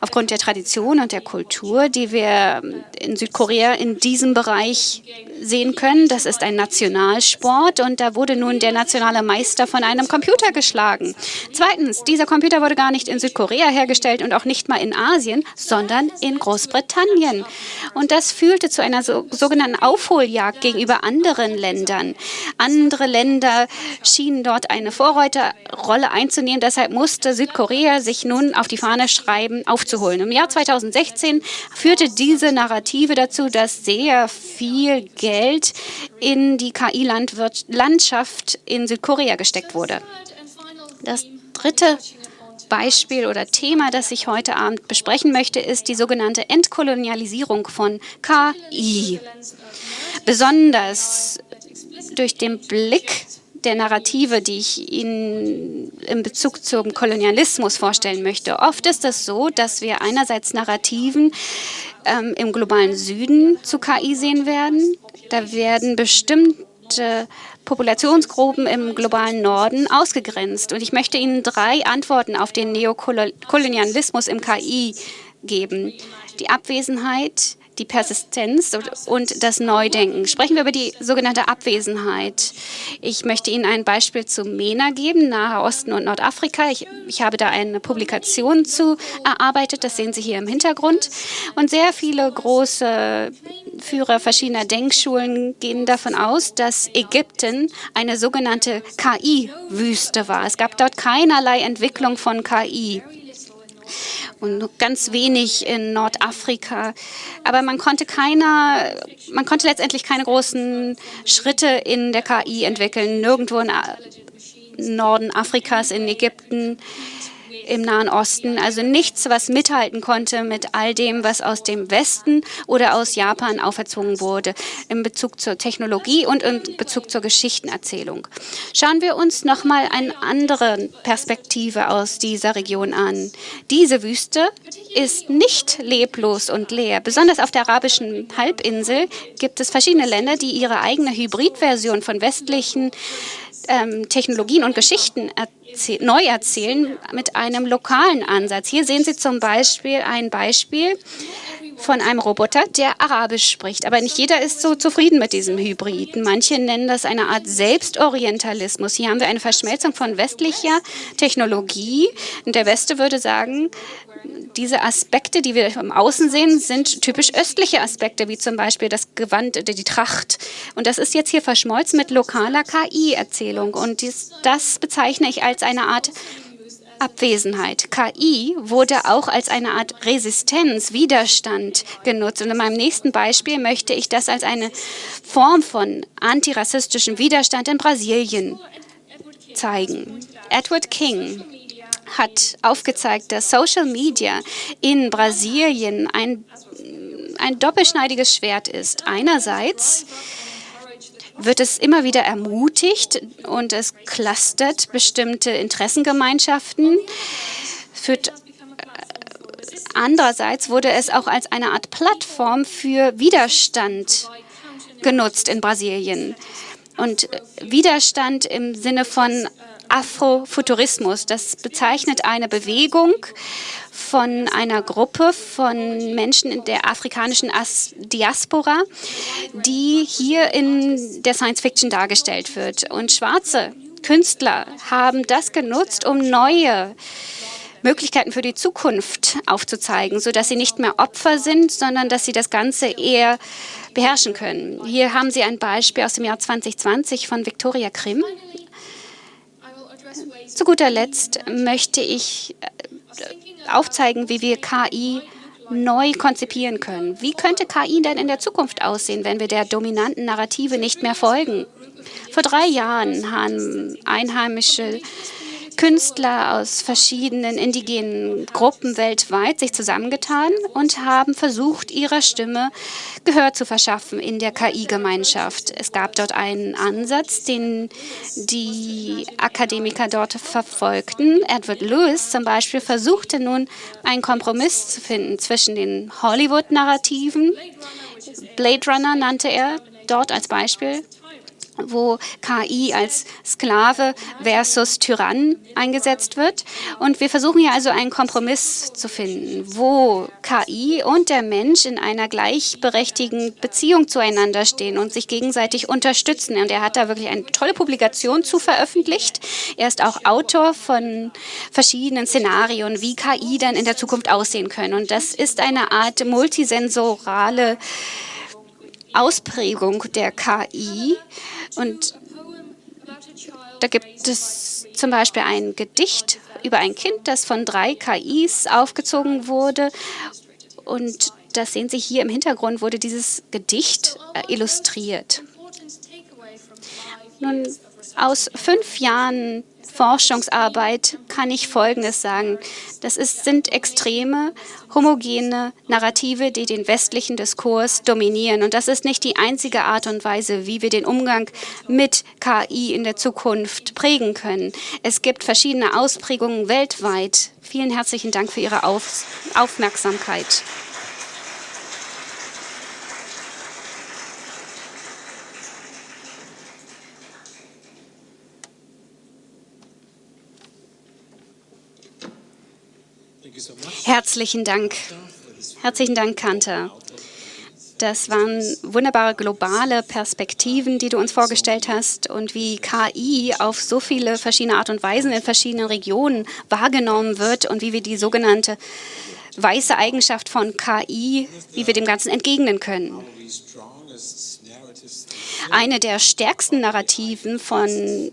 aufgrund der Tradition und der Kultur, die wir in Südkorea in diesem Bereich sehen können. Das ist ein Nationalsport und da wurde nun der nationale Meister von einem Computer geschlagen. Zweitens, dieser Computer wurde gar nicht in Südkorea hergestellt und auch nicht mal in Asien, sondern in Großbritannien. Und das führte zu einer so, sogenannten Aufholjagd gegenüber anderen Ländern. Andere Länder schienen dort eine Vorreiterrolle einzunehmen. Deshalb musste Südkorea sich nun auf die Fahne schreiben, aufzuholen. Im Jahr 2016 führte diese Narrative dazu, dass sehr viel Geld in die KI-Landschaft in Südkorea gesteckt wurde. Das dritte Beispiel oder Thema, das ich heute Abend besprechen möchte, ist die sogenannte Entkolonialisierung von KI. Besonders durch den Blick der Narrative, die ich Ihnen in Bezug zum Kolonialismus vorstellen möchte. Oft ist es so, dass wir einerseits Narrativen ähm, im globalen Süden zu KI sehen werden. Da werden bestimmte Populationsgruppen im globalen Norden ausgegrenzt. Und ich möchte Ihnen drei Antworten auf den Neokolonialismus im KI geben. Die Abwesenheit die Persistenz und das Neudenken. Sprechen wir über die sogenannte Abwesenheit. Ich möchte Ihnen ein Beispiel zu MENA geben, Nahe Osten und Nordafrika. Ich, ich habe da eine Publikation zu erarbeitet, das sehen Sie hier im Hintergrund. Und sehr viele große Führer verschiedener Denkschulen gehen davon aus, dass Ägypten eine sogenannte KI-Wüste war. Es gab dort keinerlei Entwicklung von KI und ganz wenig in Nordafrika. Aber man konnte keiner, man konnte letztendlich keine großen Schritte in der KI entwickeln. Nirgendwo in Norden Afrikas, in Ägypten, im Nahen Osten. Also nichts, was mithalten konnte mit all dem, was aus dem Westen oder aus Japan auferzogen wurde in Bezug zur Technologie und in Bezug zur Geschichtenerzählung. Schauen wir uns noch mal eine andere Perspektive aus dieser Region an. Diese Wüste ist nicht leblos und leer. Besonders auf der arabischen Halbinsel gibt es verschiedene Länder, die ihre eigene Hybridversion von westlichen ähm, Technologien und Geschichten neu erzählen mit einem lokalen Ansatz. Hier sehen Sie zum Beispiel ein Beispiel von einem Roboter, der Arabisch spricht. Aber nicht jeder ist so zufrieden mit diesem Hybriden. Manche nennen das eine Art Selbstorientalismus. Hier haben wir eine Verschmelzung von westlicher Technologie. Und der Weste würde sagen, diese Aspekte, die wir im Außen sehen, sind typisch östliche Aspekte, wie zum Beispiel das Gewand, die Tracht. Und das ist jetzt hier verschmolzen mit lokaler KI-Erzählung. Und dies, das bezeichne ich als eine Art Abwesenheit. KI wurde auch als eine Art Resistenz, Widerstand genutzt. Und in meinem nächsten Beispiel möchte ich das als eine Form von antirassistischem Widerstand in Brasilien zeigen. Edward King hat aufgezeigt, dass Social Media in Brasilien ein, ein doppelschneidiges Schwert ist. Einerseits wird es immer wieder ermutigt und es clustert bestimmte Interessengemeinschaften, führt äh, Andererseits wurde es auch als eine Art Plattform für Widerstand genutzt in Brasilien. Und Widerstand im Sinne von Afrofuturismus. Das bezeichnet eine Bewegung von einer Gruppe von Menschen in der afrikanischen As Diaspora, die hier in der Science Fiction dargestellt wird. Und schwarze Künstler haben das genutzt, um neue Möglichkeiten für die Zukunft aufzuzeigen, sodass sie nicht mehr Opfer sind, sondern dass sie das Ganze eher beherrschen können. Hier haben Sie ein Beispiel aus dem Jahr 2020 von Victoria Krim. Zu guter Letzt möchte ich äh, aufzeigen, wie wir KI neu konzipieren können. Wie könnte KI denn in der Zukunft aussehen, wenn wir der dominanten Narrative nicht mehr folgen? Vor drei Jahren haben einheimische Künstler aus verschiedenen indigenen Gruppen weltweit sich zusammengetan und haben versucht, ihrer Stimme Gehör zu verschaffen in der KI-Gemeinschaft. Es gab dort einen Ansatz, den die Akademiker dort verfolgten. Edward Lewis zum Beispiel versuchte nun, einen Kompromiss zu finden zwischen den Hollywood-Narrativen, Blade Runner nannte er dort als Beispiel, wo KI als Sklave versus Tyrann eingesetzt wird. Und wir versuchen hier also einen Kompromiss zu finden, wo KI und der Mensch in einer gleichberechtigten Beziehung zueinander stehen und sich gegenseitig unterstützen. Und er hat da wirklich eine tolle Publikation zu veröffentlicht. Er ist auch Autor von verschiedenen Szenarien, wie KI dann in der Zukunft aussehen können. Und das ist eine Art multisensorale Ausprägung der KI. Und da gibt es zum Beispiel ein Gedicht über ein Kind, das von drei KIs aufgezogen wurde. Und das sehen Sie hier im Hintergrund, wurde dieses Gedicht äh, illustriert. Nun, aus fünf Jahren Forschungsarbeit kann ich Folgendes sagen. Das ist, sind extreme, homogene Narrative, die den westlichen Diskurs dominieren. Und das ist nicht die einzige Art und Weise, wie wir den Umgang mit KI in der Zukunft prägen können. Es gibt verschiedene Ausprägungen weltweit. Vielen herzlichen Dank für Ihre Auf Aufmerksamkeit. Herzlichen Dank. Herzlichen Dank, Kanter. Das waren wunderbare globale Perspektiven, die du uns vorgestellt hast und wie KI auf so viele verschiedene Art und Weisen in verschiedenen Regionen wahrgenommen wird und wie wir die sogenannte weiße Eigenschaft von KI, wie wir dem Ganzen entgegnen können. Eine der stärksten Narrativen von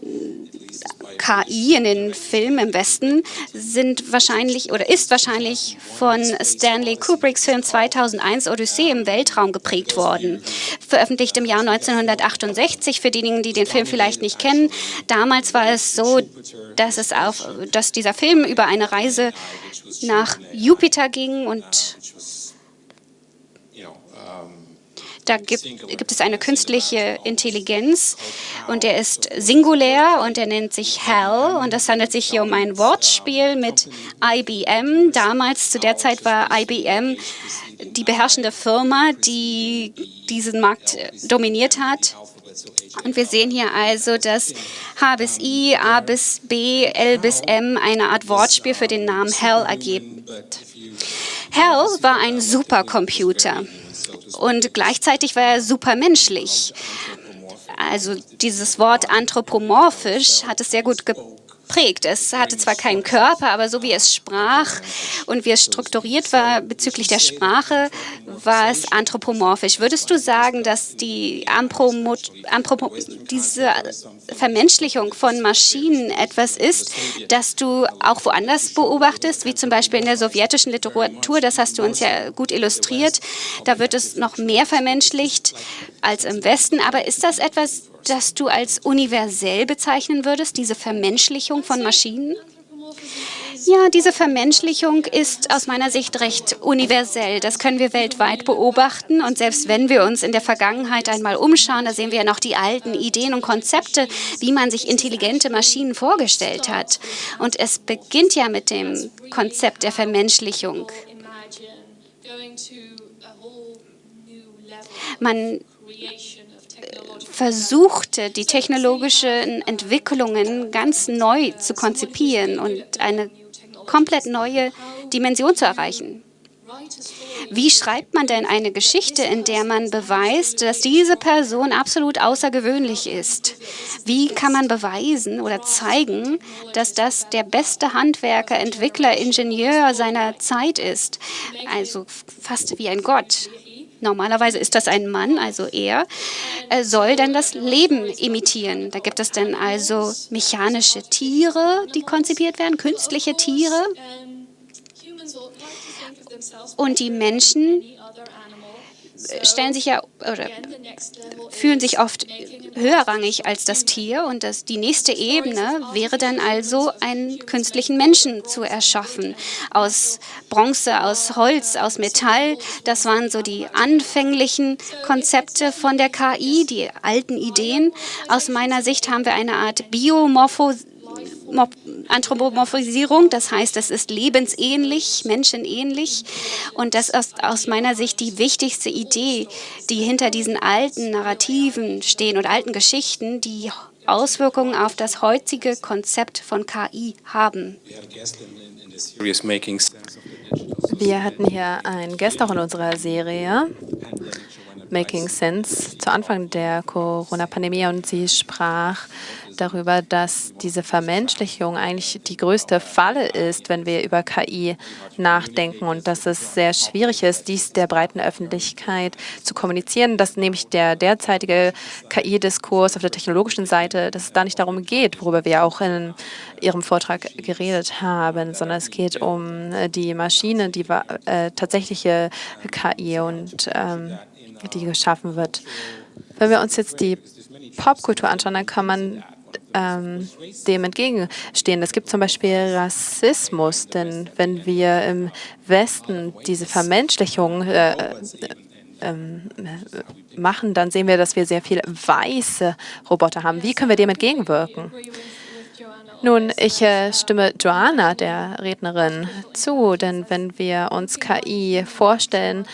KI in den Filmen im Westen sind wahrscheinlich oder ist wahrscheinlich von Stanley Kubricks Film 2001 Odyssee im Weltraum geprägt worden. Veröffentlicht im Jahr 1968 für diejenigen, die den Film vielleicht nicht kennen. Damals war es so, dass es auf, dass dieser Film über eine Reise nach Jupiter ging und Da gibt, gibt es eine künstliche Intelligenz und der ist singulär und er nennt sich Hell. Und es handelt sich hier um ein Wortspiel mit IBM. Damals, zu der Zeit war IBM die beherrschende Firma, die diesen Markt dominiert hat. Und wir sehen hier also, dass H bis I, A bis B, L bis M eine Art Wortspiel für den Namen Hell ergibt. Hell war ein Supercomputer und gleichzeitig war er supermenschlich. Also dieses Wort anthropomorphisch hat es sehr gut geprägt. Es hatte zwar keinen Körper, aber so wie es sprach und wie es strukturiert war bezüglich der Sprache, war es anthropomorphisch. Würdest du sagen, dass die diese Vermenschlichung von Maschinen etwas ist, das du auch woanders beobachtest, wie zum Beispiel in der sowjetischen Literatur, das hast du uns ja gut illustriert, da wird es noch mehr vermenschlicht als im Westen, aber ist das etwas, das du als universell bezeichnen würdest, diese Vermenschlichung von Maschinen? Ja, diese Vermenschlichung ist aus meiner Sicht recht universell. Das können wir weltweit beobachten. Und selbst wenn wir uns in der Vergangenheit einmal umschauen, da sehen wir ja noch die alten Ideen und Konzepte, wie man sich intelligente Maschinen vorgestellt hat. Und es beginnt ja mit dem Konzept der Vermenschlichung. Man versuchte, die technologischen Entwicklungen ganz neu zu konzipieren und eine komplett neue Dimension zu erreichen. Wie schreibt man denn eine Geschichte, in der man beweist, dass diese Person absolut außergewöhnlich ist? Wie kann man beweisen oder zeigen, dass das der beste Handwerker, Entwickler, Ingenieur seiner Zeit ist? Also fast wie ein Gott. Normalerweise ist das ein Mann, also er, er soll dann das Leben imitieren. Da gibt es dann also mechanische Tiere, die konzipiert werden, künstliche Tiere. Und die Menschen stellen sich ja oder fühlen sich oft höherrangig als das Tier und das, die nächste Ebene wäre dann also einen künstlichen Menschen zu erschaffen aus Bronze, aus Holz, aus Metall. Das waren so die anfänglichen Konzepte von der KI, die alten Ideen. Aus meiner Sicht haben wir eine Art Biomorphose Anthropomorphisierung, das heißt, es ist lebensähnlich, menschenähnlich. Und das ist aus meiner Sicht die wichtigste Idee, die hinter diesen alten Narrativen stehen und alten Geschichten, die Auswirkungen auf das heutige Konzept von KI haben. Wir hatten hier einen Gast auch in unserer Serie, Making Sense, zu Anfang der Corona-Pandemie und sie sprach darüber, dass diese Vermenschlichung eigentlich die größte Falle ist, wenn wir über KI nachdenken und dass es sehr schwierig ist, dies der breiten Öffentlichkeit zu kommunizieren, dass nämlich der derzeitige KI-Diskurs auf der technologischen Seite, dass es da nicht darum geht, worüber wir auch in Ihrem Vortrag geredet haben, sondern es geht um die Maschine, die äh, tatsächliche KI und ähm, die geschaffen wird. Wenn wir uns jetzt die Popkultur anschauen, dann kann man ähm, dem entgegenstehen. Es gibt zum Beispiel Rassismus, denn wenn wir im Westen diese Vermenschlichung äh, äh, ähm, machen, dann sehen wir, dass wir sehr viele weiße Roboter haben. Wie können wir dem entgegenwirken? Nun, ich äh, stimme Joanna, der Rednerin, zu, denn wenn wir uns KI vorstellen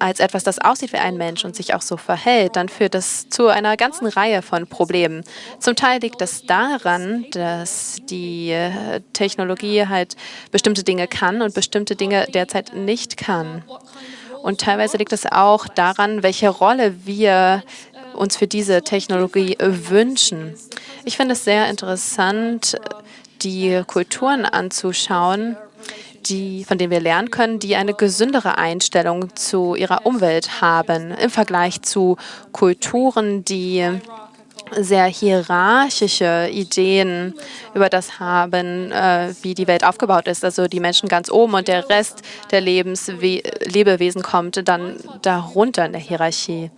als etwas, das aussieht wie ein Mensch und sich auch so verhält, dann führt das zu einer ganzen Reihe von Problemen. Zum Teil liegt das daran, dass die äh, Technologie halt bestimmte Dinge kann und bestimmte Dinge derzeit nicht kann. Und teilweise liegt es auch daran, welche Rolle wir uns für diese Technologie wünschen. Ich finde es sehr interessant, die Kulturen anzuschauen, die, von denen wir lernen können, die eine gesündere Einstellung zu ihrer Umwelt haben im Vergleich zu Kulturen, die sehr hierarchische Ideen über das haben, äh, wie die Welt aufgebaut ist. Also die Menschen ganz oben und der Rest der Lebenswe Lebewesen kommt dann darunter in der Hierarchie.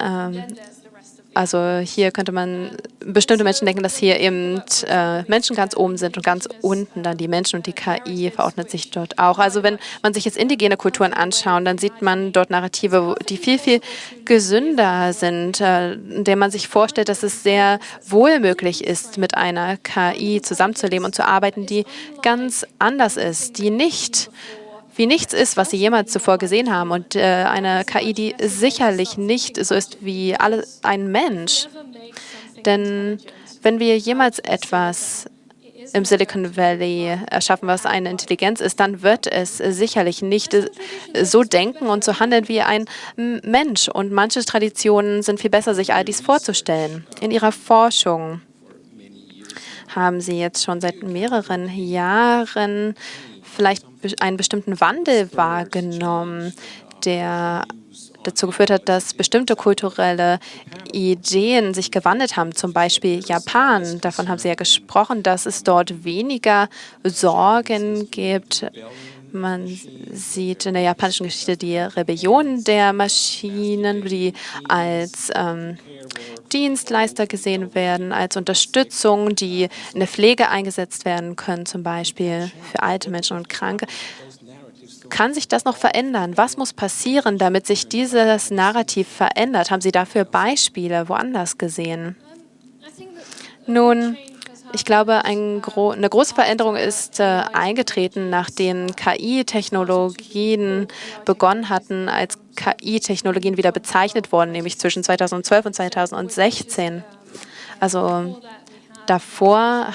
Ähm, also hier könnte man, bestimmte Menschen denken, dass hier eben äh, Menschen ganz oben sind und ganz unten dann die Menschen und die KI verordnet sich dort auch. Also wenn man sich jetzt indigene Kulturen anschaut, dann sieht man dort Narrative, die viel, viel gesünder sind, äh, in der man sich vorstellt, dass es sehr wohl möglich ist, mit einer KI zusammenzuleben und zu arbeiten, die ganz anders ist, die nicht wie nichts ist, was Sie jemals zuvor gesehen haben. Und äh, eine KI, die sicherlich nicht so ist wie alle, ein Mensch. Denn wenn wir jemals etwas im Silicon Valley erschaffen, was eine Intelligenz ist, dann wird es sicherlich nicht so denken und so handeln wie ein Mensch. Und manche Traditionen sind viel besser, sich all dies vorzustellen. In ihrer Forschung haben Sie jetzt schon seit mehreren Jahren vielleicht einen bestimmten Wandel wahrgenommen, der dazu geführt hat, dass bestimmte kulturelle Ideen sich gewandelt haben, zum Beispiel Japan. Davon haben Sie ja gesprochen, dass es dort weniger Sorgen gibt. Man sieht in der japanischen Geschichte die Rebellion der Maschinen, die als ähm, Dienstleister gesehen werden, als Unterstützung, die in der Pflege eingesetzt werden können, zum Beispiel für alte Menschen und Kranke. Kann sich das noch verändern? Was muss passieren, damit sich dieses Narrativ verändert? Haben Sie dafür Beispiele woanders gesehen? Nun, ich glaube, ein gro eine große Veränderung ist äh, eingetreten, nachdem KI-Technologien begonnen hatten, als KI-Technologien wieder bezeichnet wurden, nämlich zwischen 2012 und 2016. Also davor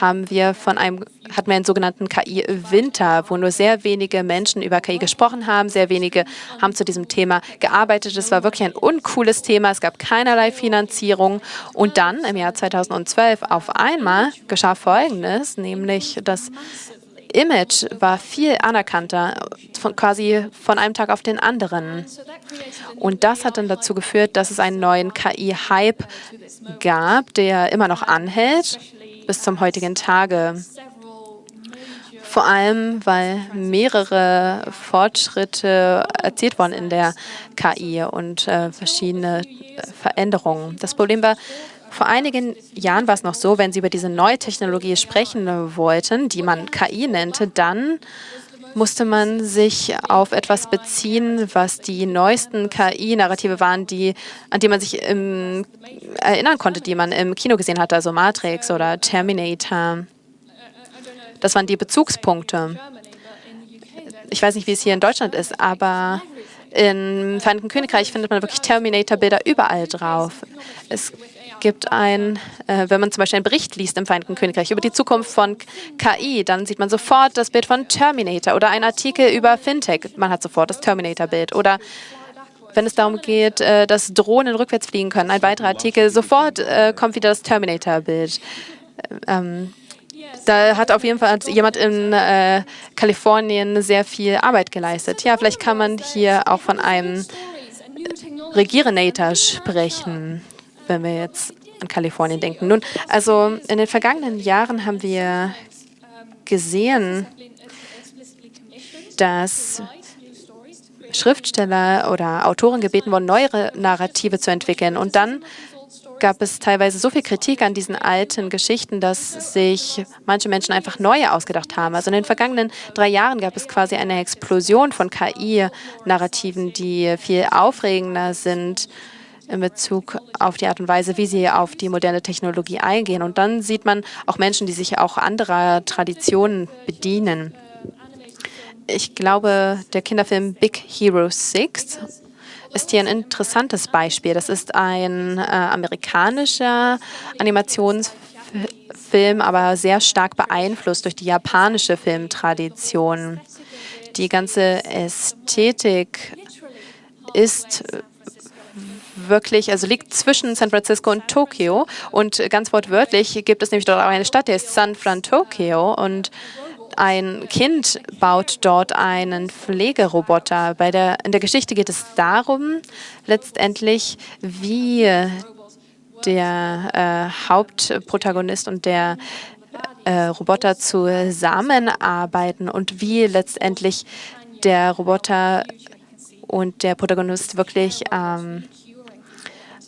haben wir von einem, hatten wir einen sogenannten KI-Winter, wo nur sehr wenige Menschen über KI gesprochen haben. Sehr wenige haben zu diesem Thema gearbeitet. Es war wirklich ein uncooles Thema. Es gab keinerlei Finanzierung. Und dann im Jahr 2012 auf einmal geschah Folgendes, nämlich das Image war viel anerkannter, von, quasi von einem Tag auf den anderen. Und das hat dann dazu geführt, dass es einen neuen KI-Hype gab, der immer noch anhält bis zum heutigen Tage. Vor allem, weil mehrere Fortschritte erzielt wurden in der KI und äh, verschiedene Veränderungen. Das Problem war, vor einigen Jahren war es noch so, wenn Sie über diese neue Technologie sprechen wollten, die man KI nannte, dann musste man sich auf etwas beziehen, was die neuesten KI-Narrative waren, die, an die man sich im, erinnern konnte, die man im Kino gesehen hatte, also Matrix oder Terminator. Das waren die Bezugspunkte. Ich weiß nicht, wie es hier in Deutschland ist, aber im Vereinigten Königreich findet man wirklich Terminator-Bilder überall drauf. Es gibt ein, äh, wenn man zum Beispiel einen Bericht liest im Vereinigten Königreich über die Zukunft von KI, dann sieht man sofort das Bild von Terminator oder ein Artikel über Fintech. Man hat sofort das Terminator-Bild. Oder wenn es darum geht, äh, dass Drohnen rückwärts fliegen können, ein weiterer Artikel, sofort äh, kommt wieder das Terminator-Bild. Ähm, da hat auf jeden Fall jemand in äh, Kalifornien sehr viel Arbeit geleistet. Ja, vielleicht kann man hier auch von einem Regierenator sprechen wenn wir jetzt an Kalifornien denken. Nun, also in den vergangenen Jahren haben wir gesehen, dass Schriftsteller oder Autoren gebeten wurden, neue Narrative zu entwickeln. Und dann gab es teilweise so viel Kritik an diesen alten Geschichten, dass sich manche Menschen einfach neue ausgedacht haben. Also in den vergangenen drei Jahren gab es quasi eine Explosion von KI-Narrativen, die viel aufregender sind in Bezug auf die Art und Weise, wie sie auf die moderne Technologie eingehen. Und dann sieht man auch Menschen, die sich auch anderer Traditionen bedienen. Ich glaube, der Kinderfilm Big Hero 6 ist hier ein interessantes Beispiel. Das ist ein äh, amerikanischer Animationsfilm, aber sehr stark beeinflusst durch die japanische Filmtradition. Die ganze Ästhetik ist wirklich, also liegt zwischen San Francisco und Tokio. Und ganz wortwörtlich gibt es nämlich dort auch eine Stadt, die ist San Fran Tokyo. Und ein Kind baut dort einen Pflegeroboter. Bei der, in der Geschichte geht es darum, letztendlich, wie der äh, Hauptprotagonist und der äh, Roboter zusammenarbeiten und wie letztendlich der Roboter und der Protagonist wirklich ähm, äh,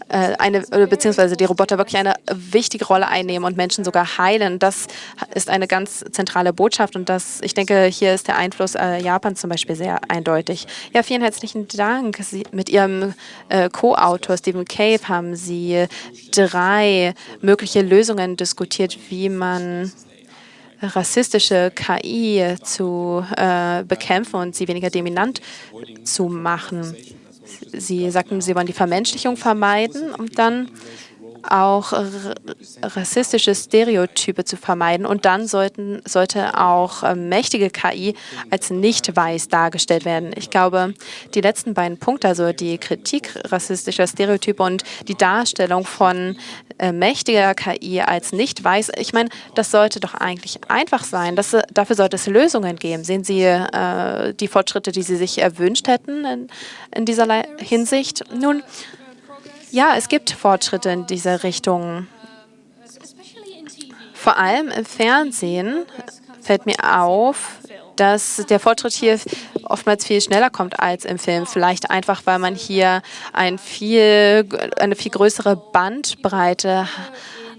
eine, beziehungsweise die Roboter wirklich eine wichtige Rolle einnehmen und Menschen sogar heilen. Das ist eine ganz zentrale Botschaft und das, ich denke, hier ist der Einfluss äh, Japans zum Beispiel sehr eindeutig. Ja, vielen herzlichen Dank. Sie, mit Ihrem äh, Co-Autor Stephen Cave haben Sie drei mögliche Lösungen diskutiert, wie man rassistische KI zu äh, bekämpfen und sie weniger dominant zu machen. Sie sagten, Sie wollen die Vermenschlichung vermeiden und dann auch rassistische Stereotype zu vermeiden. Und dann sollten, sollte auch äh, mächtige KI als nicht weiß dargestellt werden. Ich glaube, die letzten beiden Punkte, also die Kritik rassistischer Stereotype und die Darstellung von äh, mächtiger KI als nicht weiß, ich meine, das sollte doch eigentlich einfach sein. Das, dafür sollte es Lösungen geben. Sehen Sie äh, die Fortschritte, die Sie sich erwünscht hätten in, in dieser Hinsicht? Nun, ja, es gibt Fortschritte in dieser Richtung. Vor allem im Fernsehen fällt mir auf, dass der Fortschritt hier oftmals viel schneller kommt als im Film. Vielleicht einfach, weil man hier ein viel, eine viel größere Bandbreite hat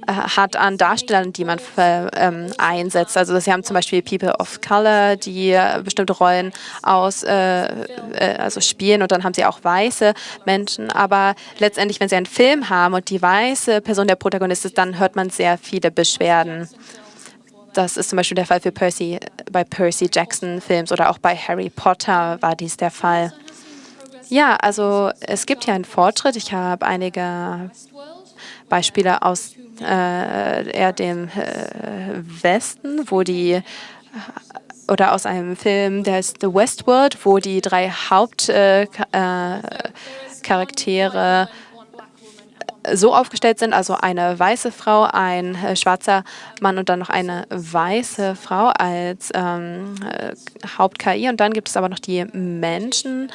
hat an Darstellern, die man ähm, einsetzt. Also sie haben zum Beispiel People of Color, die äh, bestimmte Rollen aus, äh, äh, also spielen und dann haben sie auch weiße Menschen. Aber letztendlich, wenn sie einen Film haben und die weiße Person der Protagonist ist, dann hört man sehr viele Beschwerden. Das ist zum Beispiel der Fall für Percy, bei Percy Jackson Films oder auch bei Harry Potter war dies der Fall. Ja, also es gibt hier einen Fortschritt. Ich habe einige Beispiele aus äh, eher dem äh, Westen, wo die oder aus einem Film, der ist The Westworld, wo die drei Hauptcharaktere äh, so aufgestellt sind, also eine weiße Frau, ein äh, schwarzer Mann und dann noch eine weiße Frau als ähm, äh, Haupt-KI. Und dann gibt es aber noch die Menschen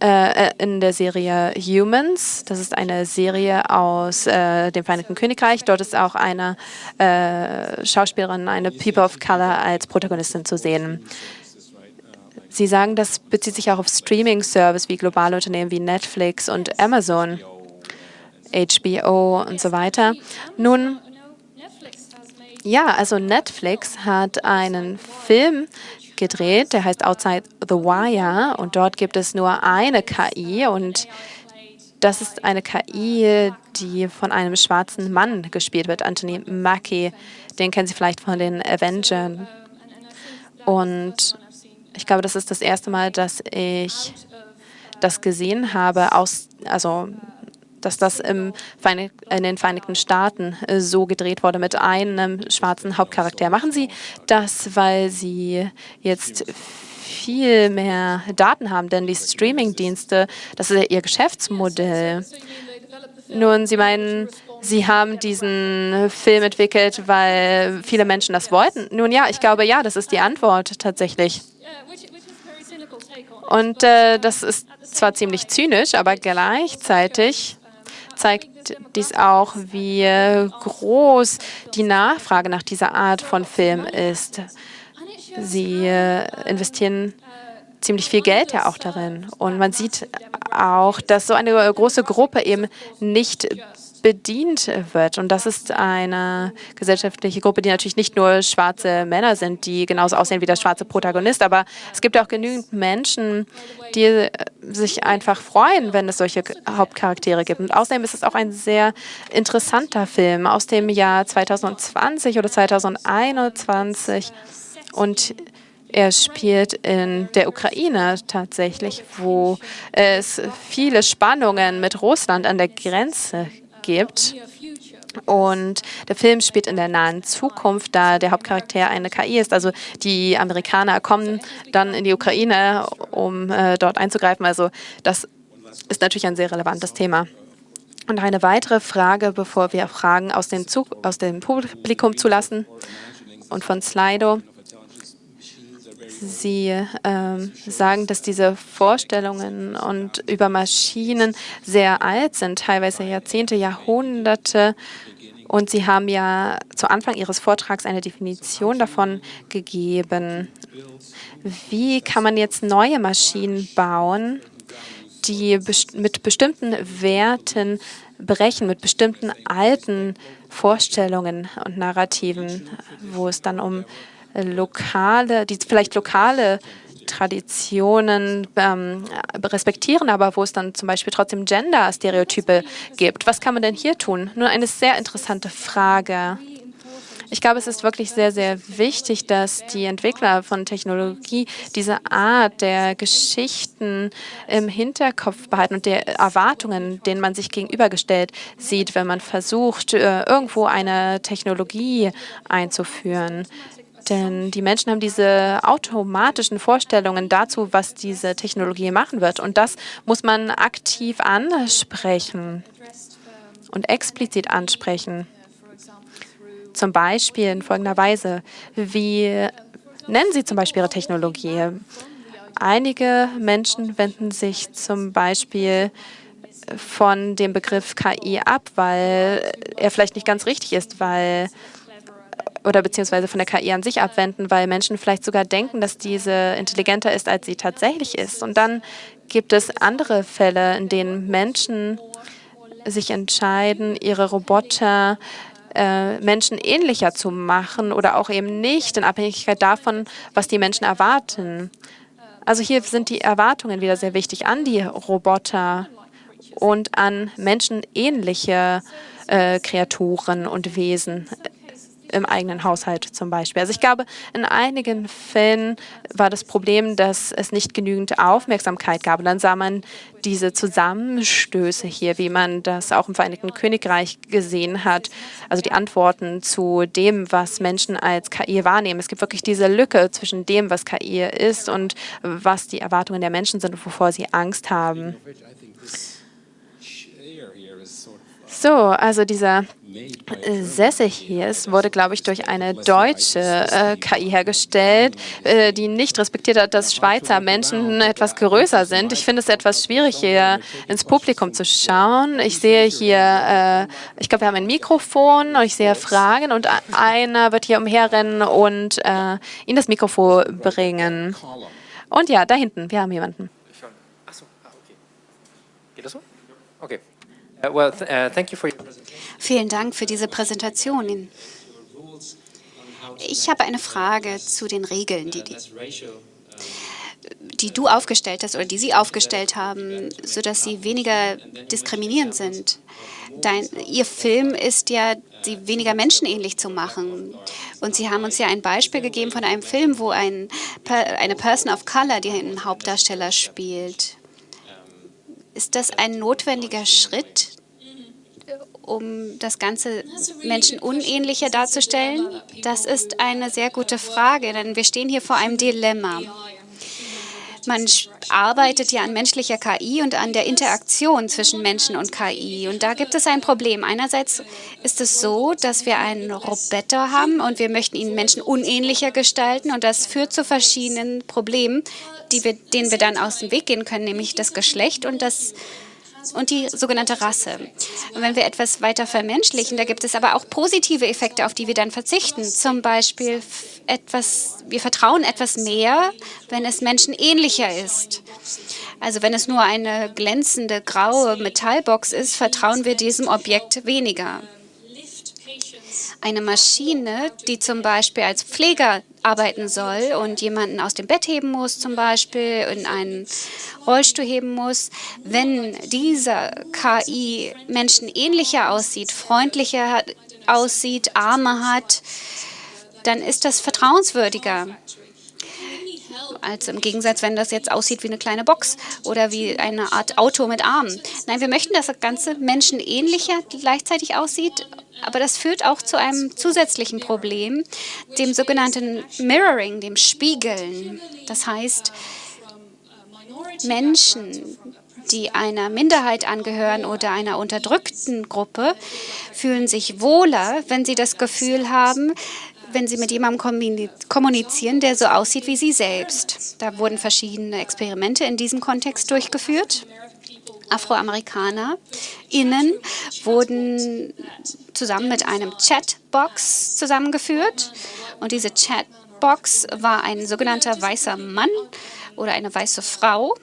äh, in der Serie Humans. Das ist eine Serie aus äh, dem Vereinigten Königreich. Dort ist auch eine äh, Schauspielerin, eine People of Color als Protagonistin zu sehen. Sie sagen, das bezieht sich auch auf Streaming-Service wie globale Unternehmen wie Netflix und Amazon, HBO und so weiter. Nun, ja, also Netflix hat einen Film gedreht, der heißt Outside the Wire und dort gibt es nur eine KI und das ist eine KI, die von einem schwarzen Mann gespielt wird, Anthony Mackie. Den kennen Sie vielleicht von den Avengers. Und ich glaube, das ist das erste Mal, dass ich das gesehen habe, aus, also dass das im in den Vereinigten Staaten äh, so gedreht wurde mit einem schwarzen Hauptcharakter. Machen Sie das, weil Sie jetzt viel mehr Daten haben, denn die Streaming-Dienste, das ist ja Ihr Geschäftsmodell. Nun, Sie meinen, Sie haben diesen Film entwickelt, weil viele Menschen das wollten. Nun ja, ich glaube, ja, das ist die Antwort tatsächlich. Und äh, das ist zwar ziemlich zynisch, aber gleichzeitig zeigt dies auch, wie groß die Nachfrage nach dieser Art von Film ist. Sie äh, investieren ziemlich viel Geld ja auch darin. Und man sieht auch, dass so eine große Gruppe eben nicht bedient wird. Und das ist eine gesellschaftliche Gruppe, die natürlich nicht nur schwarze Männer sind, die genauso aussehen wie der schwarze Protagonist, aber es gibt auch genügend Menschen, die sich einfach freuen, wenn es solche Hauptcharaktere gibt. Und außerdem ist es auch ein sehr interessanter Film aus dem Jahr 2020 oder 2021. Und er spielt in der Ukraine tatsächlich, wo es viele Spannungen mit Russland an der Grenze gibt. Und der Film spielt in der nahen Zukunft, da der Hauptcharakter eine KI ist. Also die Amerikaner kommen dann in die Ukraine, um äh, dort einzugreifen. Also das ist natürlich ein sehr relevantes Thema. Und eine weitere Frage, bevor wir Fragen aus dem, Zug, aus dem Publikum zulassen. und von Slido. Sie ähm, sagen, dass diese Vorstellungen und über Maschinen sehr alt sind, teilweise Jahrzehnte, Jahrhunderte. Und Sie haben ja zu Anfang Ihres Vortrags eine Definition davon gegeben. Wie kann man jetzt neue Maschinen bauen, die mit bestimmten Werten brechen, mit bestimmten alten Vorstellungen und Narrativen, wo es dann um lokale, die vielleicht lokale Traditionen ähm, respektieren, aber wo es dann zum Beispiel trotzdem Gender-Stereotype gibt. Was kann man denn hier tun? Nur eine sehr interessante Frage. Ich glaube, es ist wirklich sehr, sehr wichtig, dass die Entwickler von Technologie diese Art der Geschichten im Hinterkopf behalten und der Erwartungen, denen man sich gegenübergestellt sieht, wenn man versucht, äh, irgendwo eine Technologie einzuführen. Denn die Menschen haben diese automatischen Vorstellungen dazu, was diese Technologie machen wird. Und das muss man aktiv ansprechen und explizit ansprechen. Zum Beispiel in folgender Weise. Wie nennen Sie zum Beispiel Ihre Technologie? Einige Menschen wenden sich zum Beispiel von dem Begriff KI ab, weil er vielleicht nicht ganz richtig ist, weil oder beziehungsweise von der KI an sich abwenden, weil Menschen vielleicht sogar denken, dass diese intelligenter ist, als sie tatsächlich ist. Und dann gibt es andere Fälle, in denen Menschen sich entscheiden, ihre Roboter äh, Menschen zu machen oder auch eben nicht in Abhängigkeit davon, was die Menschen erwarten. Also hier sind die Erwartungen wieder sehr wichtig an die Roboter und an menschenähnliche äh, Kreaturen und Wesen im eigenen Haushalt zum Beispiel. Also ich glaube, in einigen Fällen war das Problem, dass es nicht genügend Aufmerksamkeit gab. Und dann sah man diese Zusammenstöße hier, wie man das auch im Vereinigten Königreich gesehen hat. Also die Antworten zu dem, was Menschen als KI wahrnehmen. Es gibt wirklich diese Lücke zwischen dem, was KI ist und was die Erwartungen der Menschen sind und wovor sie Angst haben. So, also dieser Sessel hier ist, wurde, glaube ich, durch eine deutsche äh, KI hergestellt, äh, die nicht respektiert hat, dass Schweizer Menschen etwas größer sind. Ich finde es etwas schwierig, hier ins Publikum zu schauen. Ich sehe hier, äh, ich glaube, wir haben ein Mikrofon und ich sehe Fragen und einer wird hier umherrennen und äh, Ihnen das Mikrofon bringen. Und ja, da hinten, wir haben jemanden. Achso, ah, okay. Geht das so? Okay. Uh, well, uh, thank you for Vielen Dank für diese Präsentation. Ich habe eine Frage zu den Regeln, die, die, die du aufgestellt hast oder die Sie aufgestellt haben, sodass sie weniger diskriminierend sind. Dein, Ihr Film ist ja, sie weniger menschenähnlich zu machen. Und Sie haben uns ja ein Beispiel gegeben von einem Film, wo ein, eine Person of Color den Hauptdarsteller spielt. Ist das ein notwendiger Schritt, um das Ganze menschenunähnlicher darzustellen? Das ist eine sehr gute Frage, denn wir stehen hier vor einem Dilemma. Man arbeitet ja an menschlicher KI und an der Interaktion zwischen Menschen und KI. Und da gibt es ein Problem. Einerseits ist es so, dass wir einen Roboter haben und wir möchten ihn menschenunähnlicher gestalten. Und das führt zu verschiedenen Problemen, wir, denen wir dann aus dem Weg gehen können, nämlich das Geschlecht und das und die sogenannte Rasse. Und wenn wir etwas weiter vermenschlichen, da gibt es aber auch positive Effekte, auf die wir dann verzichten. Zum Beispiel etwas, wir vertrauen etwas mehr, wenn es menschenähnlicher ist. Also wenn es nur eine glänzende graue Metallbox ist, vertrauen wir diesem Objekt weniger. Eine Maschine, die zum Beispiel als Pfleger arbeiten soll und jemanden aus dem Bett heben muss, zum Beispiel in einen Rollstuhl heben muss, wenn dieser KI menschenähnlicher aussieht, freundlicher aussieht, Arme hat, dann ist das vertrauenswürdiger. Also im Gegensatz, wenn das jetzt aussieht wie eine kleine Box oder wie eine Art Auto mit Armen. Nein, wir möchten, dass das Ganze menschenähnlicher gleichzeitig aussieht aber das führt auch zu einem zusätzlichen Problem, dem sogenannten Mirroring, dem Spiegeln. Das heißt, Menschen, die einer Minderheit angehören oder einer unterdrückten Gruppe, fühlen sich wohler, wenn sie das Gefühl haben, wenn Sie mit jemandem kommunizieren, der so aussieht wie Sie selbst. Da wurden verschiedene Experimente in diesem Kontext durchgeführt. Afroamerikaner innen wurden zusammen mit einem Chatbox zusammengeführt. Und diese Chatbox war ein sogenannter weißer Mann oder eine weiße Frau.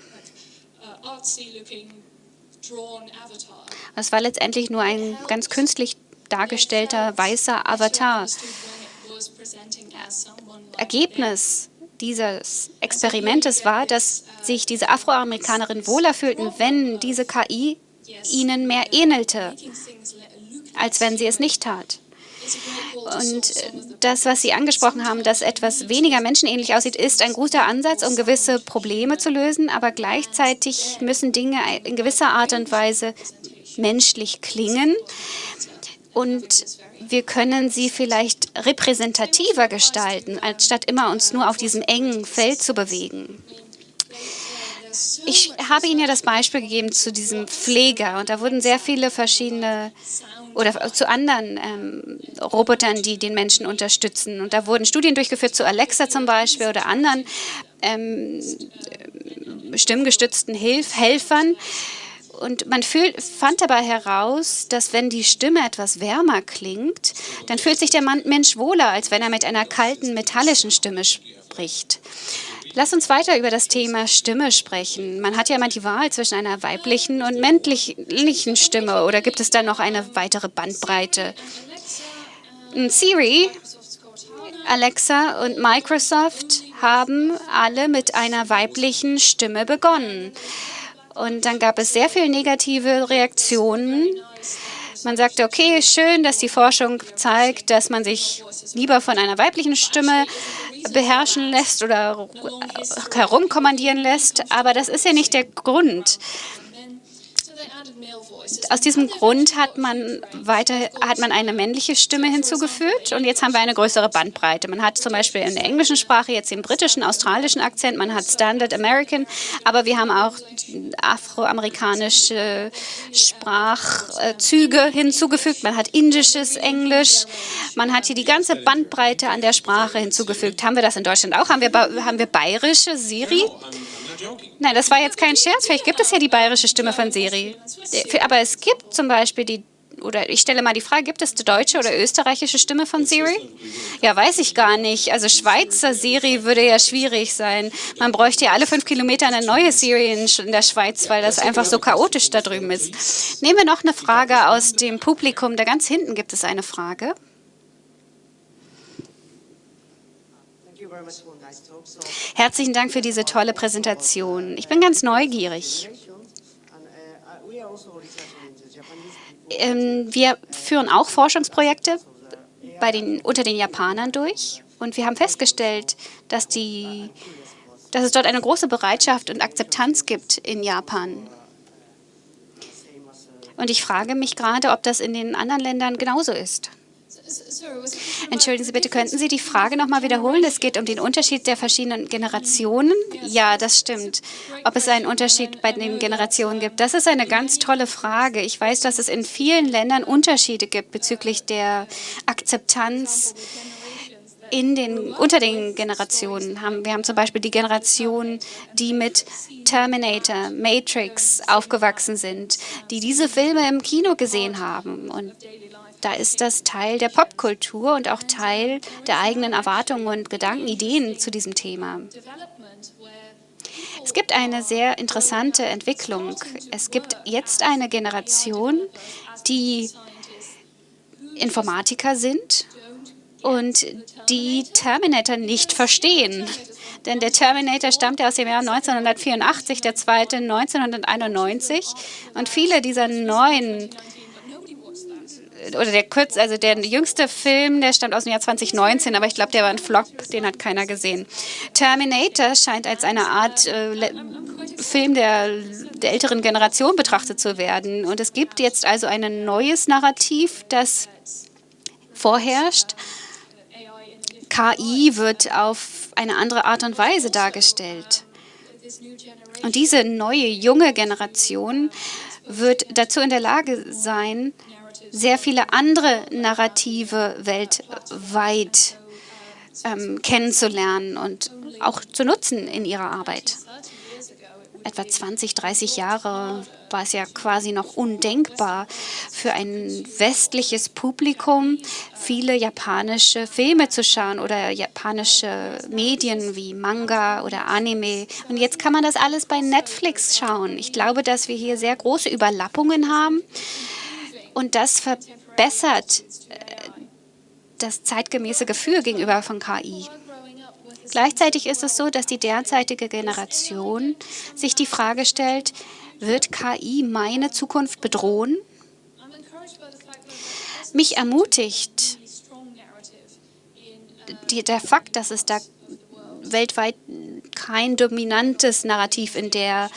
Es war letztendlich nur ein ganz künstlich dargestellter weißer Avatar. Ergebnis dieses Experimentes war, dass sich diese Afroamerikanerin wohler fühlten, wenn diese KI ihnen mehr ähnelte, als wenn sie es nicht tat. Und das, was Sie angesprochen haben, dass etwas weniger menschenähnlich aussieht, ist ein guter Ansatz, um gewisse Probleme zu lösen, aber gleichzeitig müssen Dinge in gewisser Art und Weise menschlich klingen. Und wir können sie vielleicht repräsentativer gestalten, anstatt immer uns nur auf diesem engen Feld zu bewegen. Ich habe Ihnen ja das Beispiel gegeben zu diesem Pfleger und da wurden sehr viele verschiedene oder zu anderen ähm, Robotern, die den Menschen unterstützen. Und da wurden Studien durchgeführt zu Alexa zum Beispiel oder anderen ähm, stimmgestützten Hilf Helfern, und man fühl, fand dabei heraus, dass wenn die Stimme etwas wärmer klingt, dann fühlt sich der Mensch wohler, als wenn er mit einer kalten, metallischen Stimme spricht. Lass uns weiter über das Thema Stimme sprechen. Man hat ja immer die Wahl zwischen einer weiblichen und männlichen Stimme. Oder gibt es da noch eine weitere Bandbreite? Siri, Alexa und Microsoft haben alle mit einer weiblichen Stimme begonnen. Und dann gab es sehr viele negative Reaktionen. Man sagte, okay, schön, dass die Forschung zeigt, dass man sich lieber von einer weiblichen Stimme beherrschen lässt oder herumkommandieren lässt. Aber das ist ja nicht der Grund aus diesem Grund hat man weiter hat man eine männliche Stimme hinzugefügt und jetzt haben wir eine größere Bandbreite. Man hat zum Beispiel in der englischen Sprache jetzt den britischen, australischen Akzent, man hat Standard American, aber wir haben auch afroamerikanische Sprachzüge hinzugefügt. Man hat indisches Englisch, man hat hier die ganze Bandbreite an der Sprache hinzugefügt. Haben wir das in Deutschland auch? Haben wir, haben wir bayerische Siri? Nein, das war jetzt kein Scherz. Vielleicht gibt es ja die bayerische Stimme von Siri. Aber es gibt zum Beispiel die, oder ich stelle mal die Frage, gibt es die deutsche oder österreichische Stimme von Siri? Ja, weiß ich gar nicht. Also Schweizer Siri würde ja schwierig sein. Man bräuchte ja alle fünf Kilometer eine neue Siri in der Schweiz, weil das einfach so chaotisch da drüben ist. Nehmen wir noch eine Frage aus dem Publikum. Da ganz hinten gibt es eine Frage. Herzlichen Dank für diese tolle Präsentation. Ich bin ganz neugierig. Ähm, wir führen auch Forschungsprojekte bei den, unter den Japanern durch und wir haben festgestellt, dass, die, dass es dort eine große Bereitschaft und Akzeptanz gibt in Japan. Und ich frage mich gerade, ob das in den anderen Ländern genauso ist. Entschuldigen Sie bitte, könnten Sie die Frage noch mal wiederholen? Es geht um den Unterschied der verschiedenen Generationen. Ja, das stimmt. Ob es einen Unterschied bei den Generationen gibt, das ist eine ganz tolle Frage. Ich weiß, dass es in vielen Ländern Unterschiede gibt bezüglich der Akzeptanz in den, unter den Generationen. Wir haben zum Beispiel die Generation, die mit Terminator, Matrix aufgewachsen sind, die diese Filme im Kino gesehen haben und da ist das Teil der Popkultur und auch Teil der eigenen Erwartungen und Gedanken, Ideen zu diesem Thema. Es gibt eine sehr interessante Entwicklung. Es gibt jetzt eine Generation, die Informatiker sind und die Terminator nicht verstehen. Denn der Terminator stammt ja aus dem Jahr 1984, der zweite 1991. Und viele dieser neuen oder der kurz, also der jüngste Film, der stammt aus dem Jahr 2019, aber ich glaube, der war ein Flop, den hat keiner gesehen. Terminator scheint als eine Art äh, Film der, der älteren Generation betrachtet zu werden. Und es gibt jetzt also ein neues Narrativ, das vorherrscht. KI wird auf eine andere Art und Weise dargestellt. Und diese neue, junge Generation wird dazu in der Lage sein, sehr viele andere Narrative weltweit ähm, kennenzulernen und auch zu nutzen in ihrer Arbeit. Etwa 20, 30 Jahre war es ja quasi noch undenkbar für ein westliches Publikum, viele japanische Filme zu schauen oder japanische Medien wie Manga oder Anime. Und jetzt kann man das alles bei Netflix schauen. Ich glaube, dass wir hier sehr große Überlappungen haben und das verbessert äh, das zeitgemäße Gefühl gegenüber von KI. Gleichzeitig ist es so, dass die derzeitige Generation sich die Frage stellt, wird KI meine Zukunft bedrohen? Mich ermutigt der Fakt, dass es da weltweit kein dominantes Narrativ in, der,